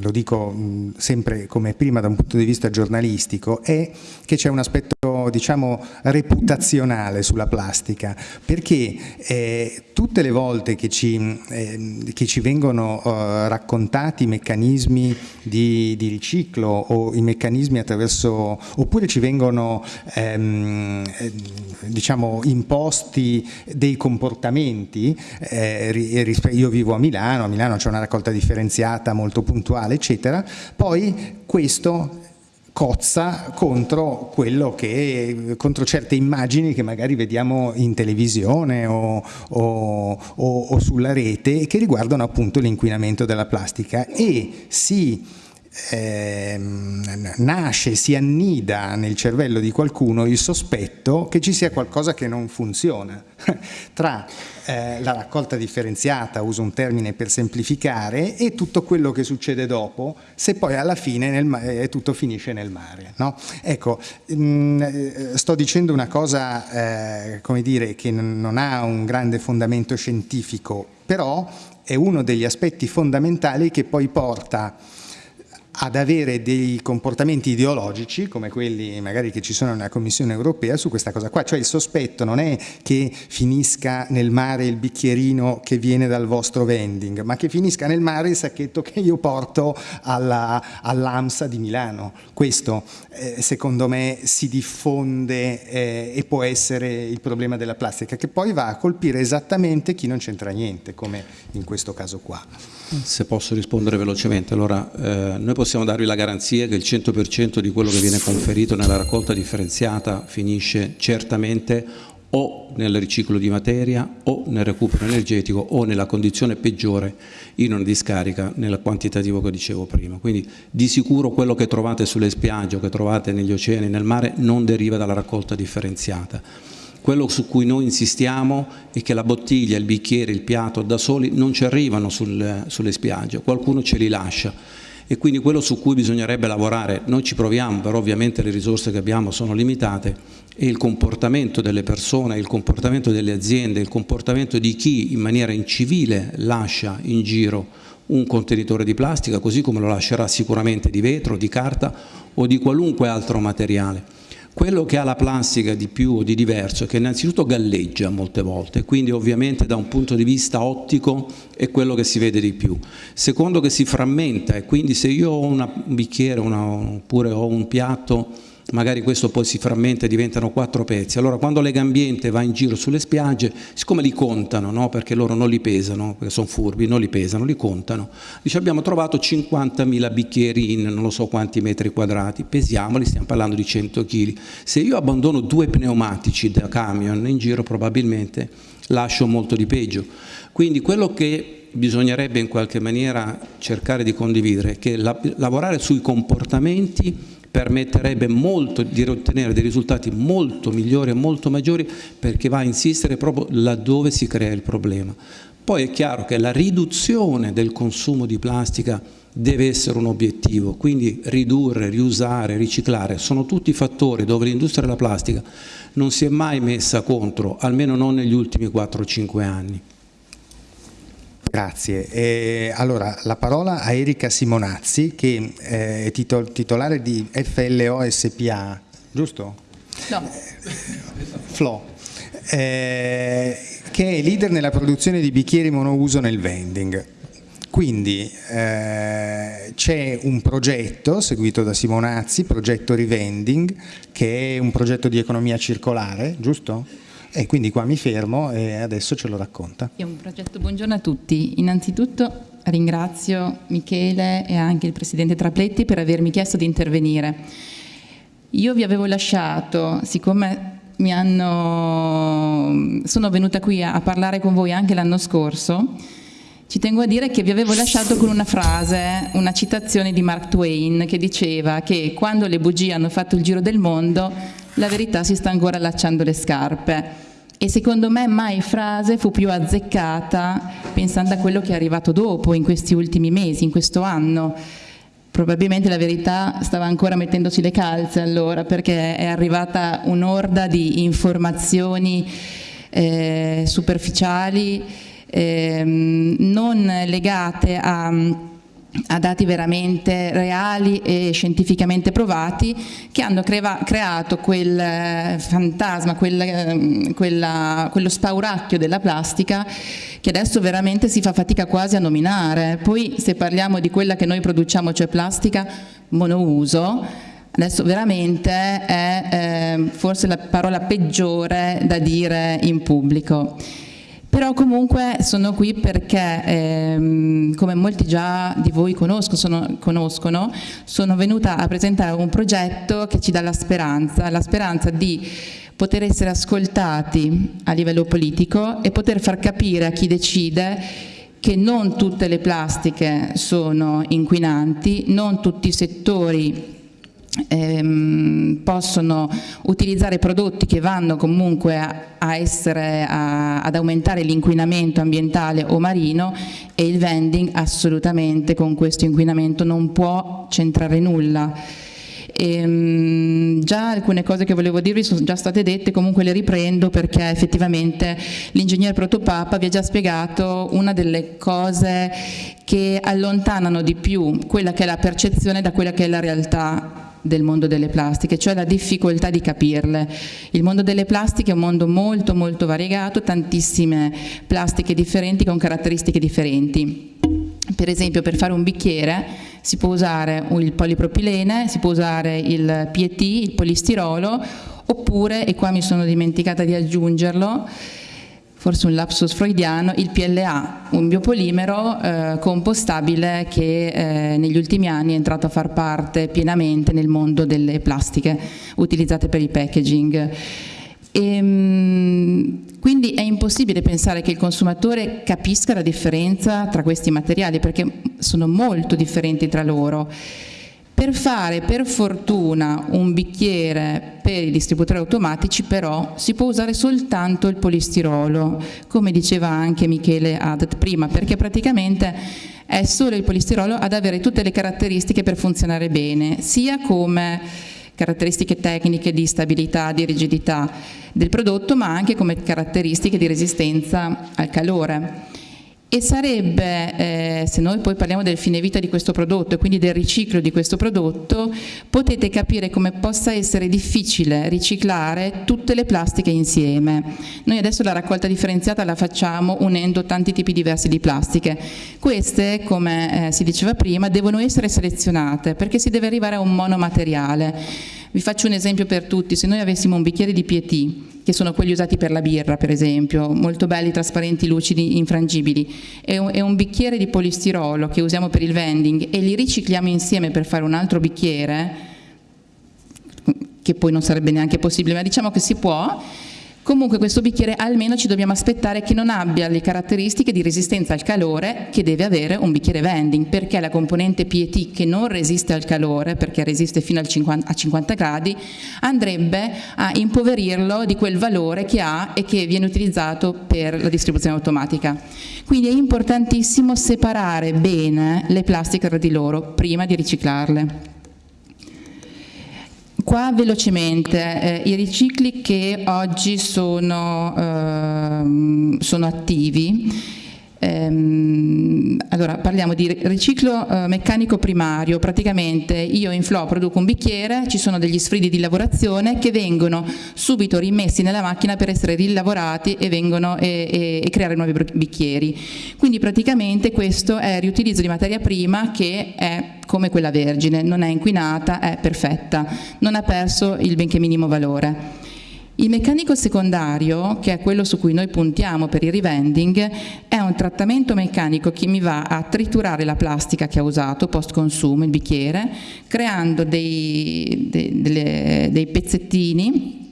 lo dico sempre come prima da un punto di vista giornalistico è che c'è un aspetto diciamo reputazionale sulla plastica perché eh, tutte le volte che ci, eh, che ci vengono uh, raccontati i meccanismi di, di, riciclo o i meccanismi attraverso oppure ci vengono ehm, diciamo imposti dei comportamenti eh, io vivo a Milano, a Milano c'è una raccolta differenziata molto puntuale eccetera poi questo cozza contro che, contro certe immagini che magari vediamo in televisione o, o, o, o sulla rete che riguardano appunto l'inquinamento della plastica. E si eh, nasce, si annida nel cervello di qualcuno il sospetto che ci sia qualcosa che non funziona. Tra eh, la raccolta differenziata, uso un termine per semplificare, e tutto quello che succede dopo, se poi alla fine nel, eh, tutto finisce nel mare. No? Ecco, mh, mm, eh, sto dicendo una cosa, eh, come dire, che non ha un grande fondamento scientifico, però è uno degli aspetti fondamentali che poi porta ad avere dei comportamenti ideologici come quelli magari che ci sono nella Commissione europea su questa cosa qua, cioè il sospetto non è che finisca nel mare il bicchierino che viene dal vostro vending, ma che finisca nel mare il sacchetto che io porto all'AMSA all di Milano. Questo eh, secondo me si diffonde eh, e può essere il problema della plastica che poi va a colpire esattamente chi non c'entra niente come in questo caso qua. Se posso rispondere velocemente, allora eh, noi possiamo darvi la garanzia che il 100% di quello che viene conferito nella raccolta differenziata finisce certamente o nel riciclo di materia o nel recupero energetico o nella condizione peggiore in una discarica nel quantitativo che dicevo prima. Quindi di sicuro quello che trovate sulle spiagge o che trovate negli oceani, nel mare, non deriva dalla raccolta differenziata quello su cui noi insistiamo è che la bottiglia, il bicchiere, il piatto da soli non ci arrivano sul, sulle spiagge, qualcuno ce li lascia e quindi quello su cui bisognerebbe lavorare, noi ci proviamo, però ovviamente le risorse che abbiamo sono limitate, è il comportamento delle persone, il comportamento delle aziende, il comportamento di chi in maniera incivile lascia in giro un contenitore di plastica, così come lo lascerà sicuramente di vetro, di carta o di qualunque altro materiale. Quello che ha la plastica di più o di diverso è che innanzitutto galleggia molte volte, quindi ovviamente da un punto di vista ottico è quello che si vede di più. Secondo che si frammenta e quindi se io ho un bicchiere una, oppure ho un piatto magari questo poi si frammenta e diventano quattro pezzi. Allora quando Legambiente va in giro sulle spiagge, siccome li contano, no? perché loro non li pesano, perché sono furbi, non li pesano, li contano, dice abbiamo trovato 50.000 bicchieri in non so quanti metri quadrati, pesiamoli, stiamo parlando di 100 kg. Se io abbandono due pneumatici da camion in giro probabilmente lascio molto di peggio. Quindi quello che bisognerebbe in qualche maniera cercare di condividere che la, lavorare sui comportamenti permetterebbe molto di ottenere dei risultati molto migliori e molto maggiori perché va a insistere proprio laddove si crea il problema. Poi è chiaro che la riduzione del consumo di plastica deve essere un obiettivo, quindi ridurre, riusare, riciclare, sono tutti fattori dove l'industria della plastica non si è mai messa contro, almeno non negli ultimi 4-5 anni. Grazie. Eh, allora, la parola a Erika Simonazzi, che eh, è titol titolare di FLO SPA, giusto? No. FLO. Eh, che è leader nella produzione di bicchieri monouso nel vending. Quindi eh, c'è un progetto seguito da Simonazzi, progetto Revending, che è un progetto di economia circolare, giusto? E quindi qua mi fermo e adesso ce lo racconta. È un progetto, buongiorno a tutti. Innanzitutto ringrazio Michele e anche il Presidente Trapletti per avermi chiesto di intervenire. Io vi avevo lasciato, siccome hanno, sono venuta qui a parlare con voi anche l'anno scorso, ci tengo a dire che vi avevo lasciato con una frase, una citazione di Mark Twain che diceva che quando le bugie hanno fatto il giro del mondo la verità si sta ancora allacciando le scarpe. E secondo me mai frase fu più azzeccata pensando a quello che è arrivato dopo, in questi ultimi mesi, in questo anno. Probabilmente la verità stava ancora mettendosi le calze allora, perché è arrivata un'orda di informazioni eh, superficiali, ehm, non legate a a dati veramente reali e scientificamente provati che hanno creato quel eh, fantasma, quel, ehm, quella, quello spauracchio della plastica che adesso veramente si fa fatica quasi a nominare. Poi se parliamo di quella che noi produciamo, cioè plastica monouso, adesso veramente è eh, forse la parola peggiore da dire in pubblico. Però comunque sono qui perché, ehm, come molti già di voi conosco, sono, conoscono, sono venuta a presentare un progetto che ci dà la speranza, la speranza di poter essere ascoltati a livello politico e poter far capire a chi decide che non tutte le plastiche sono inquinanti, non tutti i settori ehm, possono utilizzare prodotti che vanno comunque a, a essere, a, ad aumentare l'inquinamento ambientale o marino e il vending assolutamente con questo inquinamento non può centrare nulla. E, um, già alcune cose che volevo dirvi sono già state dette, comunque le riprendo perché effettivamente l'ingegnere Protopapa vi ha già spiegato una delle cose che allontanano di più quella che è la percezione da quella che è la realtà del mondo delle plastiche, cioè la difficoltà di capirle. Il mondo delle plastiche è un mondo molto molto variegato, tantissime plastiche differenti con caratteristiche differenti. Per esempio per fare un bicchiere si può usare il polipropilene, si può usare il PET, il polistirolo, oppure, e qua mi sono dimenticata di aggiungerlo, forse un lapsus freudiano, il PLA, un biopolimero eh, compostabile che eh, negli ultimi anni è entrato a far parte pienamente nel mondo delle plastiche utilizzate per il packaging. E, ehm, quindi è impossibile pensare che il consumatore capisca la differenza tra questi materiali perché sono molto differenti tra loro. Per fare per fortuna un bicchiere per i distributori automatici però si può usare soltanto il polistirolo, come diceva anche Michele Adet prima, perché praticamente è solo il polistirolo ad avere tutte le caratteristiche per funzionare bene, sia come caratteristiche tecniche di stabilità, di rigidità del prodotto, ma anche come caratteristiche di resistenza al calore e sarebbe, eh, se noi poi parliamo del fine vita di questo prodotto e quindi del riciclo di questo prodotto, potete capire come possa essere difficile riciclare tutte le plastiche insieme. Noi adesso la raccolta differenziata la facciamo unendo tanti tipi diversi di plastiche. Queste, come eh, si diceva prima, devono essere selezionate perché si deve arrivare a un monomateriale. Vi faccio un esempio per tutti, se noi avessimo un bicchiere di PET che sono quelli usati per la birra per esempio, molto belli, trasparenti, lucidi, infrangibili, e un, e un bicchiere di polistirolo che usiamo per il vending e li ricicliamo insieme per fare un altro bicchiere, che poi non sarebbe neanche possibile, ma diciamo che si può, Comunque questo bicchiere almeno ci dobbiamo aspettare che non abbia le caratteristiche di resistenza al calore che deve avere un bicchiere vending, perché la componente PET che non resiste al calore, perché resiste fino 50, a 50 gradi, andrebbe a impoverirlo di quel valore che ha e che viene utilizzato per la distribuzione automatica. Quindi è importantissimo separare bene le plastiche tra di loro prima di riciclarle. Qua velocemente, eh, i ricicli che oggi sono, eh, sono attivi Ehm, allora parliamo di riciclo eh, meccanico primario, praticamente io in flow produco un bicchiere, ci sono degli sfridi di lavorazione che vengono subito rimessi nella macchina per essere rilavorati e, vengono, e, e, e creare nuovi bicchieri. Quindi praticamente questo è il riutilizzo di materia prima che è come quella vergine, non è inquinata, è perfetta, non ha perso il benché minimo valore. Il meccanico secondario, che è quello su cui noi puntiamo per il revending, è un trattamento meccanico che mi va a triturare la plastica che ha usato post consumo, il bicchiere, creando dei, dei, delle, dei pezzettini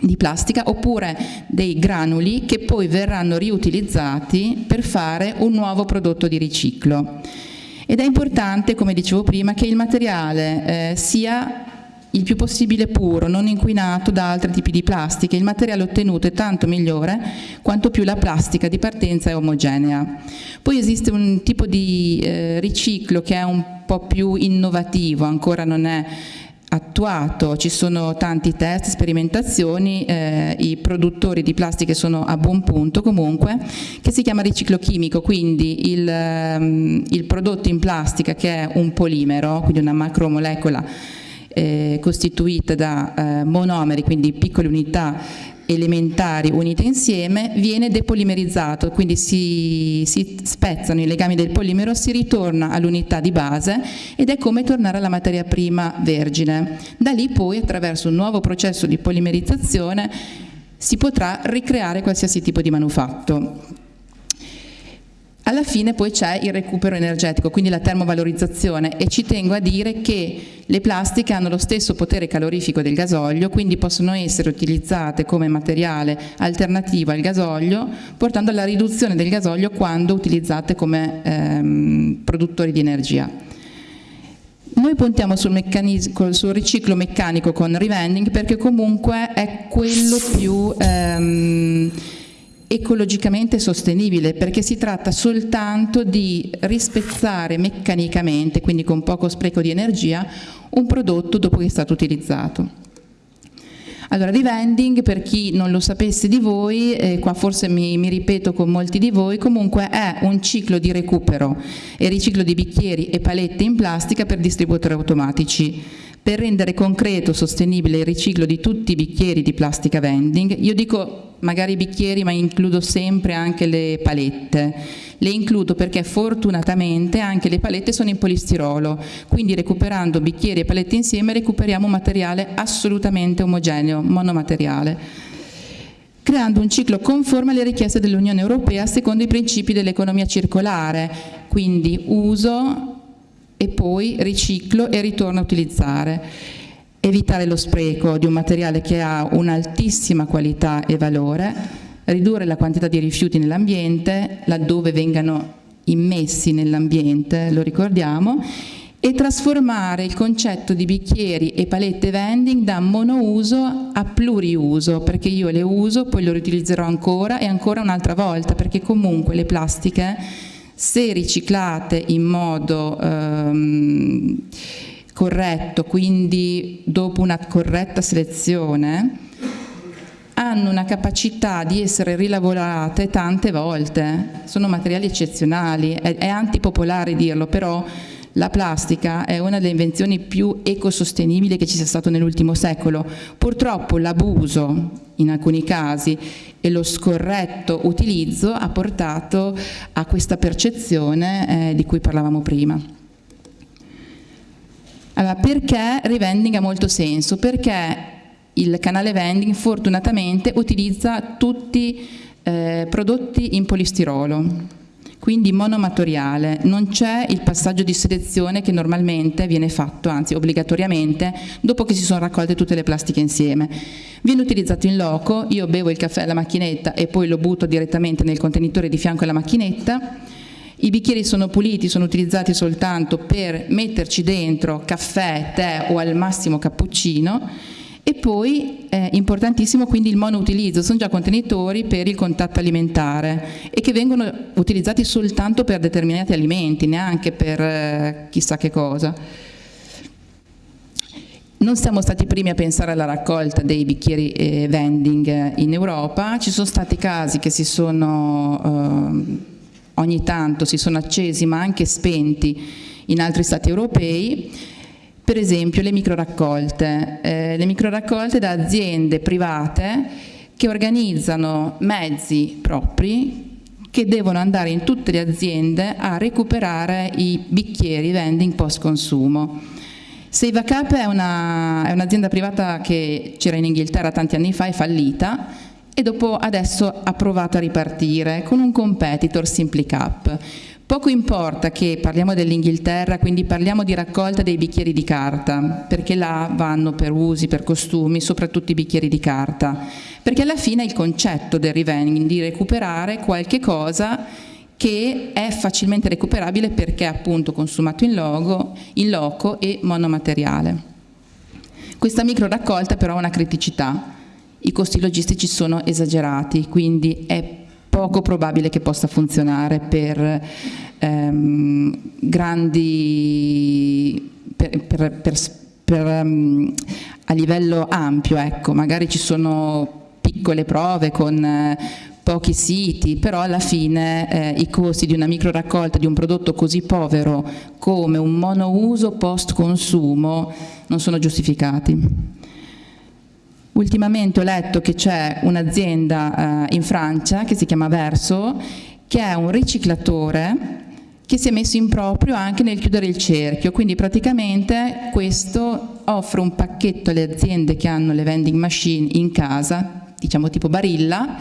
di plastica oppure dei granuli che poi verranno riutilizzati per fare un nuovo prodotto di riciclo. Ed è importante, come dicevo prima, che il materiale eh, sia il più possibile puro, non inquinato da altri tipi di plastiche. Il materiale ottenuto è tanto migliore quanto più la plastica di partenza è omogenea. Poi esiste un tipo di eh, riciclo che è un po' più innovativo, ancora non è attuato, ci sono tanti test, sperimentazioni, eh, i produttori di plastiche sono a buon punto comunque, che si chiama riciclo chimico, quindi il, um, il prodotto in plastica che è un polimero, quindi una macromolecola eh, costituita da eh, monomeri, quindi piccole unità elementari unite insieme viene depolimerizzato, quindi si, si, spezzano i legami del polimero, si ritorna all'unità di base ed è come tornare alla materia prima vergine. Da lì poi attraverso un nuovo processo di polimerizzazione si potrà ricreare qualsiasi tipo di manufatto. Alla fine poi c'è il recupero energetico, quindi la termovalorizzazione e ci tengo a dire che le plastiche hanno lo stesso potere calorifico del gasolio, quindi possono essere utilizzate come materiale alternativo al gasolio, portando alla riduzione del gasolio quando utilizzate come ehm, produttori di energia. Noi puntiamo sul, sul, riciclo meccanico con revending perché comunque è quello più... Ehm, ecologicamente sostenibile perché si tratta soltanto di rispezzare meccanicamente, quindi con poco spreco di energia, un prodotto dopo che è stato utilizzato. Allora, rivending, per chi non lo sapesse di voi, eh, qua forse mi, mi, ripeto con molti di voi, comunque è un ciclo di recupero e riciclo di bicchieri e palette in plastica per distributori automatici per rendere concreto, sostenibile il riciclo di tutti i bicchieri di plastica vending. Io dico magari bicchieri ma includo sempre anche le palette. Le includo perché fortunatamente anche le palette sono in polistirolo, quindi recuperando bicchieri e palette insieme recuperiamo un materiale assolutamente omogeneo, monomateriale creando un ciclo conforme alle richieste dell'Unione Europea secondo i principi dell'economia circolare, quindi uso, e poi riciclo e ritorno a utilizzare. Evitare lo spreco di un materiale che ha un'altissima qualità e valore, ridurre la quantità di rifiuti nell'ambiente, laddove vengano immessi nell'ambiente, lo ricordiamo, e trasformare il concetto di bicchieri e palette vending da monouso a pluriuso, perché io le uso, poi le riutilizzerò ancora e ancora un'altra volta, perché comunque le plastiche se riciclate in modo ehm, corretto, quindi dopo una corretta selezione, hanno una capacità di essere rilavorate tante volte, sono materiali eccezionali, è, è antipopolare dirlo, però la plastica è una delle invenzioni più ecosostenibili che ci sia stato nell'ultimo secolo. Purtroppo l'abuso in alcuni casi e lo scorretto utilizzo ha portato a questa percezione eh, di cui parlavamo prima. Allora, perché revending ha molto senso? Perché il canale vending fortunatamente utilizza tutti eh, prodotti in polistirolo quindi monomatoriale, non c'è il passaggio di selezione che normalmente viene fatto, anzi obbligatoriamente, dopo che si sono raccolte tutte le plastiche insieme. Viene utilizzato in loco, io bevo il caffè alla macchinetta e poi lo butto direttamente nel contenitore di fianco alla macchinetta, i bicchieri sono puliti, sono utilizzati soltanto per metterci dentro caffè, tè o al massimo cappuccino e poi è importantissimo quindi il monoutilizzo, sono già contenitori per il contatto alimentare e che vengono utilizzati soltanto per determinati alimenti, neanche per eh, chissà che cosa. Non siamo stati i primi a pensare alla raccolta dei bicchieri eh, vending in Europa, ci sono stati casi che si sono eh, ogni tanto si sono accesi ma anche spenti in altri stati europei per esempio le microraccolte, eh, le microraccolte da aziende private che organizzano mezzi propri che devono andare in tutte le aziende a recuperare i bicchieri vending post consumo. Save a Cup è, un'azienda un privata che c'era in Inghilterra tanti anni fa, è fallita e dopo adesso ha provato a ripartire con un competitor SimplyCup. Poco importa che parliamo dell'Inghilterra, quindi parliamo di raccolta dei bicchieri di carta, perché là vanno per usi, per costumi, soprattutto i bicchieri di carta, perché alla fine è il concetto del revending, di recuperare qualche cosa che è facilmente recuperabile perché è appunto consumato in, logo, in loco e monomateriale. Questa micro raccolta però ha una criticità, i costi logistici sono esagerati, quindi è poco probabile che possa funzionare per ehm, grandi per, per, per, per, um, a livello ampio, ecco, magari ci sono piccole prove con eh, pochi siti, però alla fine eh, i costi di una micro raccolta di un prodotto così povero come un monouso post consumo non sono giustificati. Ultimamente ho letto che c'è un'azienda eh, in Francia che si chiama Verso, che è un riciclatore che si è messo in proprio anche nel chiudere il cerchio, quindi praticamente questo offre un pacchetto alle aziende che hanno le vending machine in casa, diciamo tipo Barilla,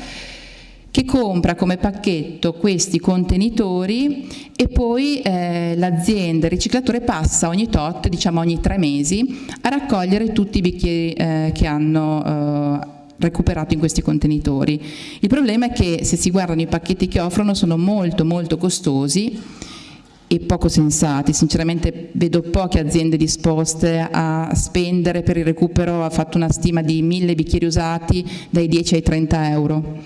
che compra come pacchetto questi contenitori e poi eh, l'azienda, il riciclatore passa ogni tot, diciamo ogni tre mesi, a raccogliere tutti i bicchieri eh, che hanno eh, recuperato in questi contenitori. Il problema è che se si guardano i pacchetti che offrono sono molto molto costosi e poco sensati, sinceramente vedo poche aziende disposte a spendere per il recupero, ha fatto una stima di mille bicchieri usati dai 10 ai 30 euro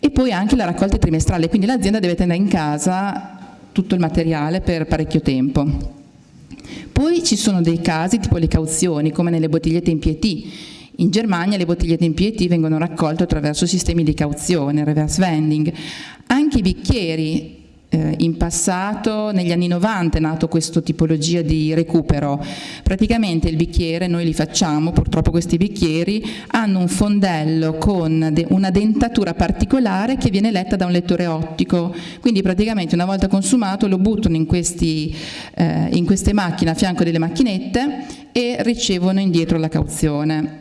e poi anche la raccolta trimestrale, quindi l'azienda deve tenere in casa tutto il materiale per parecchio tempo. Poi ci sono dei casi tipo le cauzioni, come nelle bottigliette in PT. In Germania le bottigliette in PT vengono raccolte attraverso sistemi di cauzione, reverse vending. Anche i bicchieri eh, in passato, negli anni 90 è nato questa tipologia di recupero. Praticamente il bicchiere, noi li facciamo, purtroppo questi bicchieri, hanno un fondello con de una dentatura particolare che viene letta da un lettore ottico, quindi praticamente una volta consumato lo buttano in, questi, eh, in queste macchine a fianco delle macchinette e ricevono indietro la cauzione.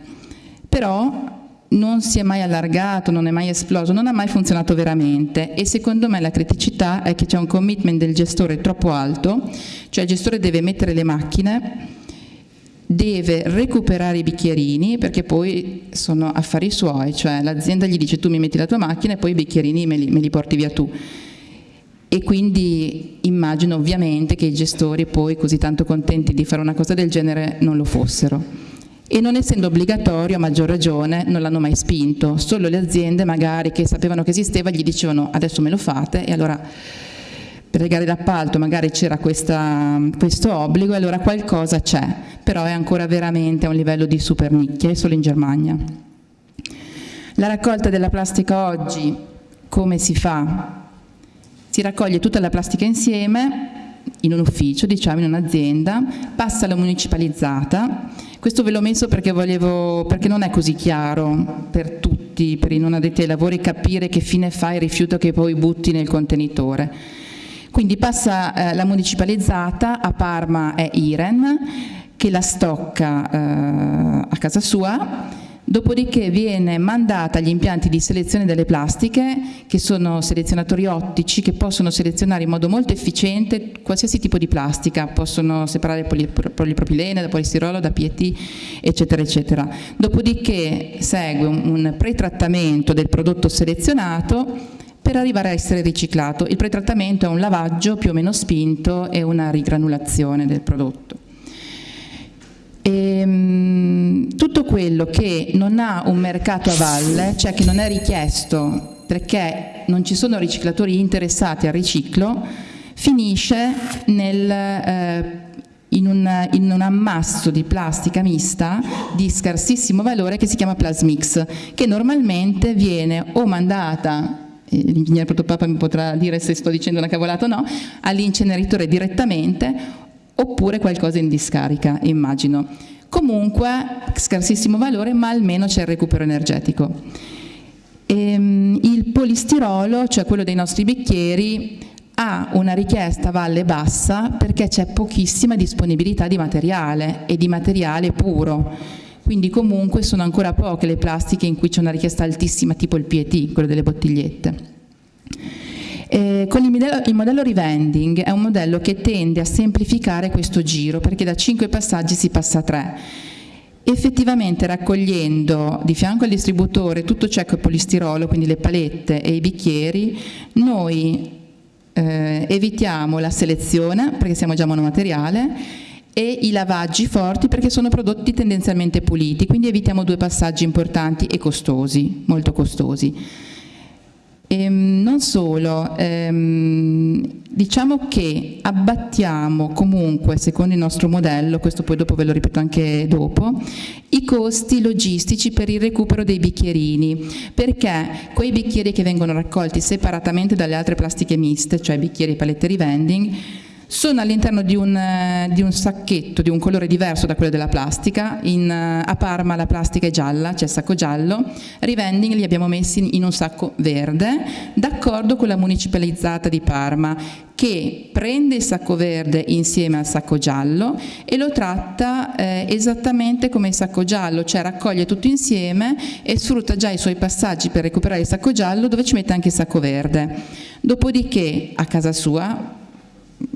Però non si è mai allargato, non è mai esploso, non ha mai funzionato veramente e secondo me la criticità è che c'è un commitment del gestore troppo alto, cioè il gestore deve mettere le macchine, deve recuperare i bicchierini perché poi sono affari suoi, cioè l'azienda gli dice tu mi metti la tua macchina e poi i bicchierini me li, me li porti via tu. E quindi immagino ovviamente che i gestori poi così tanto contenti di fare una cosa del genere non lo fossero e non essendo obbligatorio a maggior ragione non l'hanno mai spinto, solo le aziende magari che sapevano che esisteva gli dicevano adesso me lo fate e allora per le gare d'appalto magari c'era questo obbligo e allora qualcosa c'è, però è ancora veramente a un livello di super nicchia, è solo in Germania. La raccolta della plastica oggi come si fa? Si raccoglie tutta la plastica insieme in un ufficio, diciamo in un'azienda, passa alla municipalizzata questo ve l'ho messo perché, volevo, perché non è così chiaro per tutti, per i non addetti ai lavori, capire che fine fa il rifiuto che poi butti nel contenitore. Quindi passa eh, la municipalizzata, a Parma è Iren, che la stocca eh, a casa sua Dopodiché viene mandata agli impianti di selezione delle plastiche, che sono selezionatori ottici che possono selezionare in modo molto efficiente qualsiasi tipo di plastica, possono separare polipropilene da polistirolo, da PET, eccetera, eccetera. Dopodiché segue un, pretrattamento del prodotto selezionato per arrivare a essere riciclato. Il pretrattamento è un lavaggio più o meno spinto e una rigranulazione del prodotto. E, ehm, tutto quello che non ha un mercato a valle, cioè che non è richiesto perché non ci sono riciclatori interessati al riciclo, finisce nel, eh, in, un, in, un, ammasso di plastica mista di scarsissimo valore che si chiama Plasmix, che normalmente viene o mandata l'ingegnere Protopapa mi potrà dire se sto dicendo una cavolata o no, all'inceneritore direttamente oppure qualcosa in discarica, immagino. Comunque, scarsissimo valore, ma almeno c'è il recupero energetico. Ehm, il polistirolo, cioè quello dei nostri bicchieri, ha una richiesta valle bassa perché c'è pochissima disponibilità di materiale e di materiale puro. Quindi comunque sono ancora poche le plastiche in cui c'è una richiesta altissima, tipo il PET, quello delle bottigliette. Eh, con il modello, il modello revending è un modello che tende a semplificare questo giro perché da 5 passaggi si passa a 3 effettivamente raccogliendo di fianco al distributore tutto ciò che è polistirolo, quindi le palette e i bicchieri, noi eh, evitiamo la selezione perché siamo già monomateriale e i lavaggi forti perché sono prodotti tendenzialmente puliti, quindi evitiamo due passaggi importanti e costosi, molto costosi. Ehm, non solo, ehm, diciamo che abbattiamo comunque, secondo il nostro modello, questo poi dopo ve lo ripeto anche dopo, i costi logistici per il recupero dei bicchierini, perché quei bicchieri che vengono raccolti separatamente dalle altre plastiche miste, cioè bicchieri e palette rivending, sono all'interno di, eh, di, un sacchetto di un colore diverso da quello della plastica, in, eh, a Parma la plastica è gialla, c'è il sacco giallo, rivending li abbiamo messi in un sacco verde, d'accordo con la municipalizzata di Parma che prende il sacco verde insieme al sacco giallo e lo tratta eh, esattamente come il sacco giallo, cioè raccoglie tutto insieme e sfrutta già i suoi passaggi per recuperare il sacco giallo dove ci mette anche il sacco verde. Dopodiché a casa sua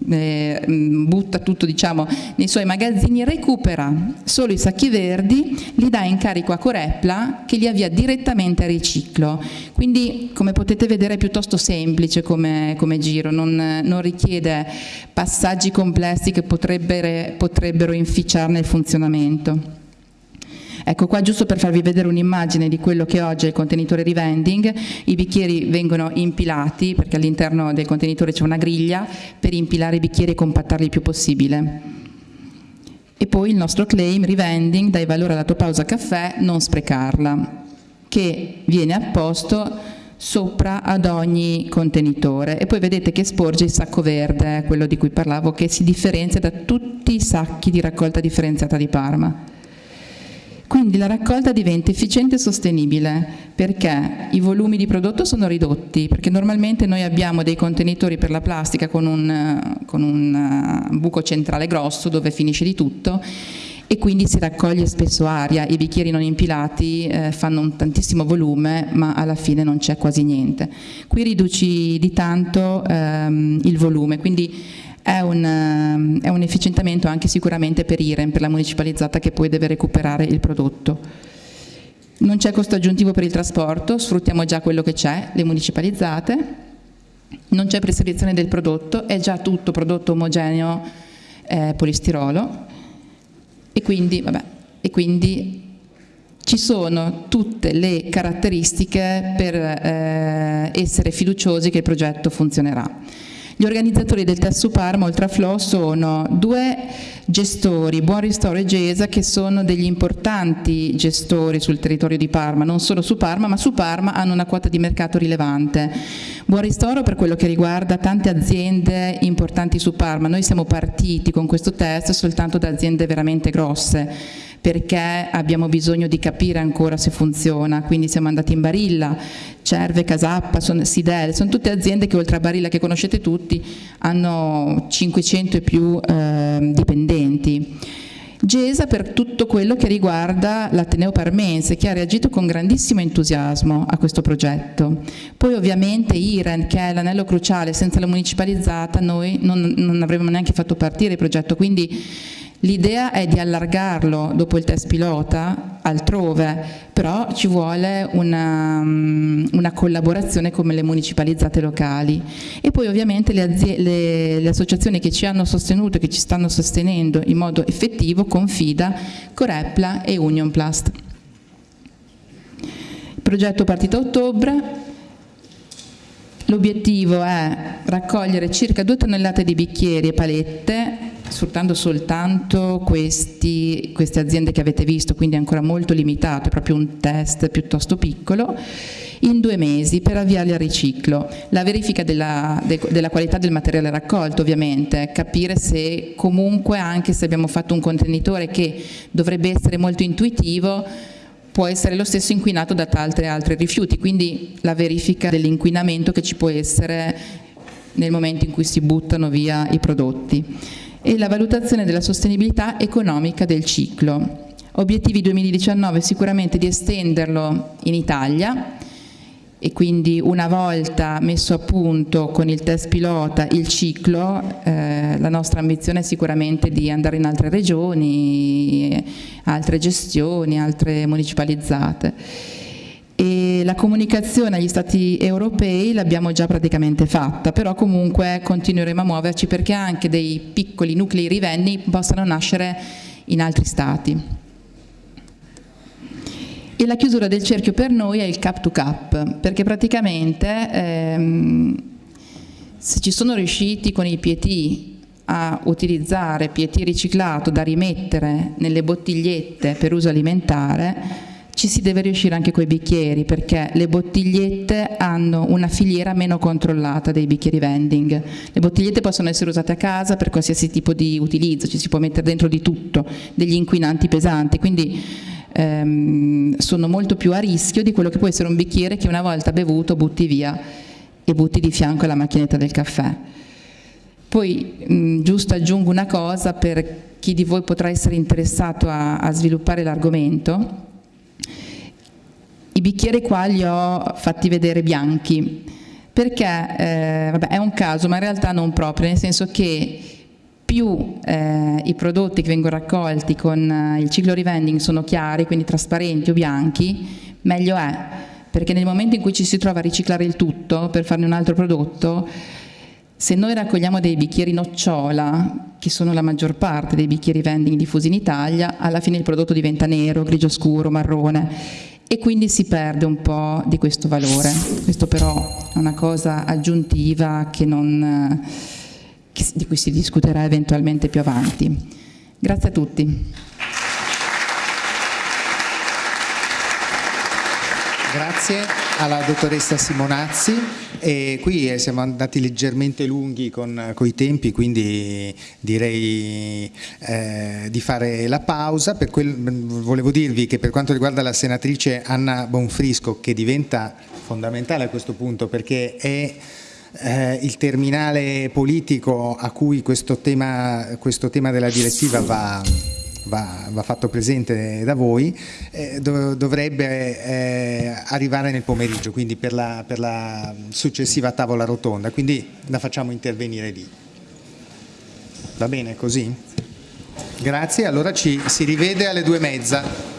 eh, mm, butta tutto diciamo, nei suoi magazzini, recupera solo i sacchi verdi, li dà in carico a Corepla che li avvia direttamente a riciclo. Quindi come potete vedere è piuttosto semplice come, come giro, non, non, richiede passaggi complessi che potrebbero, potrebbero inficiarne il funzionamento. Ecco qua giusto per farvi vedere un'immagine di quello che oggi è il contenitore rivending, i bicchieri vengono impilati perché all'interno del contenitore c'è una griglia per impilare i bicchieri e compattarli il più possibile. E poi il nostro claim rivending dai valore alla tua pausa caffè, non sprecarla, che viene apposto sopra ad ogni contenitore e poi vedete che sporge il sacco verde, quello di cui parlavo, che si differenzia da tutti i sacchi di raccolta differenziata di Parma. Quindi la raccolta diventa efficiente e sostenibile perché i volumi di prodotto sono ridotti, perché normalmente noi abbiamo dei contenitori per la plastica con un, con un eh, buco centrale grosso dove finisce di tutto e quindi si raccoglie spesso aria, i bicchieri non impilati eh, fanno un tantissimo volume ma alla fine non c'è quasi niente. Qui riduci di tanto ehm, il volume, quindi è un, ehm, è un efficientamento anche sicuramente per IREM, per la municipalizzata che poi deve recuperare il prodotto. Non c'è costo aggiuntivo per il trasporto, sfruttiamo già quello che c'è, le municipalizzate, non c'è preselezione del prodotto, è già tutto prodotto omogeneo eh, polistirolo e quindi, vabbè, e quindi, ci sono tutte le caratteristiche per eh, essere fiduciosi che il progetto funzionerà. Gli organizzatori del test su Parma, oltre a Flo, sono due gestori, Buon Ristoro e Gesa, che sono degli importanti gestori sul territorio di Parma, non solo su Parma, ma su Parma hanno una quota di mercato rilevante. Buon Ristoro per quello che riguarda tante aziende importanti su Parma. Noi siamo partiti con questo test soltanto da aziende veramente grosse perché abbiamo bisogno di capire ancora se funziona, quindi siamo andati in Barilla, Cerve, Casappa, Sidel, sono tutte aziende che oltre a Barilla che conoscete tutti hanno 500 e più eh, dipendenti. Gesa per tutto quello che riguarda l'Ateneo Parmense che ha reagito con grandissimo entusiasmo a questo progetto. Poi ovviamente IREN che è l'anello cruciale, senza la municipalizzata noi non, non avremmo neanche fatto partire il progetto, quindi L'idea è di allargarlo dopo il test pilota altrove, però ci vuole una, mm, una collaborazione come le municipalizzate locali e poi ovviamente le, le, le associazioni che ci hanno sostenuto che ci stanno sostenendo in modo effettivo, Confida, Corepla e Union Plast. Il progetto partito a ottobre, l'obiettivo è raccogliere circa 2 tonnellate di bicchieri e palette sfruttando soltanto questi, queste aziende che avete visto, quindi ancora molto limitato, è proprio un test piuttosto piccolo, in due mesi per avviarli al riciclo. La verifica della, de, della, qualità del materiale raccolto ovviamente, capire se comunque anche se abbiamo fatto un contenitore che dovrebbe essere molto intuitivo, può essere lo stesso inquinato da tanti altri rifiuti, quindi la verifica dell'inquinamento che ci può essere nel momento in cui si buttano via i prodotti e la valutazione della sostenibilità economica del ciclo. Obiettivi 2019 sicuramente di estenderlo in Italia e quindi una volta messo a punto con il test pilota il ciclo, eh, la nostra ambizione è sicuramente di andare in altre regioni, altre gestioni, altre municipalizzate e la comunicazione agli stati europei l'abbiamo già praticamente fatta, però comunque continueremo a muoverci perché anche dei piccoli nuclei rivenni possano nascere in altri stati. E la chiusura del cerchio per noi è il cap to cap, perché praticamente ehm, se ci sono riusciti con i PET a utilizzare PET riciclato da rimettere nelle bottigliette per uso alimentare, ci si deve riuscire anche con i bicchieri perché le bottigliette hanno una filiera meno controllata dei bicchieri vending. Le bottigliette possono essere usate a casa per qualsiasi tipo di utilizzo, ci si può mettere dentro di tutto, degli inquinanti pesanti, quindi ehm, sono molto più a rischio di quello che può essere un bicchiere che una volta bevuto butti via e butti di fianco alla macchinetta del caffè. Poi mh, giusto aggiungo una cosa per chi di voi potrà essere interessato a, a sviluppare l'argomento. I bicchieri qua li ho fatti vedere bianchi. Perché eh, vabbè, è un caso ma in realtà non proprio, nel senso che più eh, i prodotti che vengono raccolti con eh, il ciclo revending sono chiari, quindi trasparenti o bianchi, meglio è, perché nel momento in cui ci si trova a riciclare il tutto per farne un altro prodotto, se noi raccogliamo dei bicchieri nocciola, che sono la maggior parte dei bicchieri vending diffusi in Italia, alla fine il prodotto diventa nero, grigio scuro, marrone e quindi si perde un po' di questo valore. Questo però è una cosa aggiuntiva che non di cui si discuterà eventualmente più avanti. Grazie a tutti. Grazie alla dottoressa Simonazzi. E qui eh, siamo andati leggermente lunghi con, con i tempi quindi direi eh, di fare la pausa. Quel, volevo dirvi che per quanto riguarda la senatrice Anna Bonfrisco che diventa fondamentale a questo punto perché è eh, il terminale politico a cui questo tema, questo tema della direttiva va, va, va, fatto presente da voi, eh, dov dovrebbe eh, arrivare nel pomeriggio, quindi per la, per la successiva tavola rotonda, quindi la facciamo intervenire lì. Va bene così? Grazie, allora ci si rivede alle due e mezza.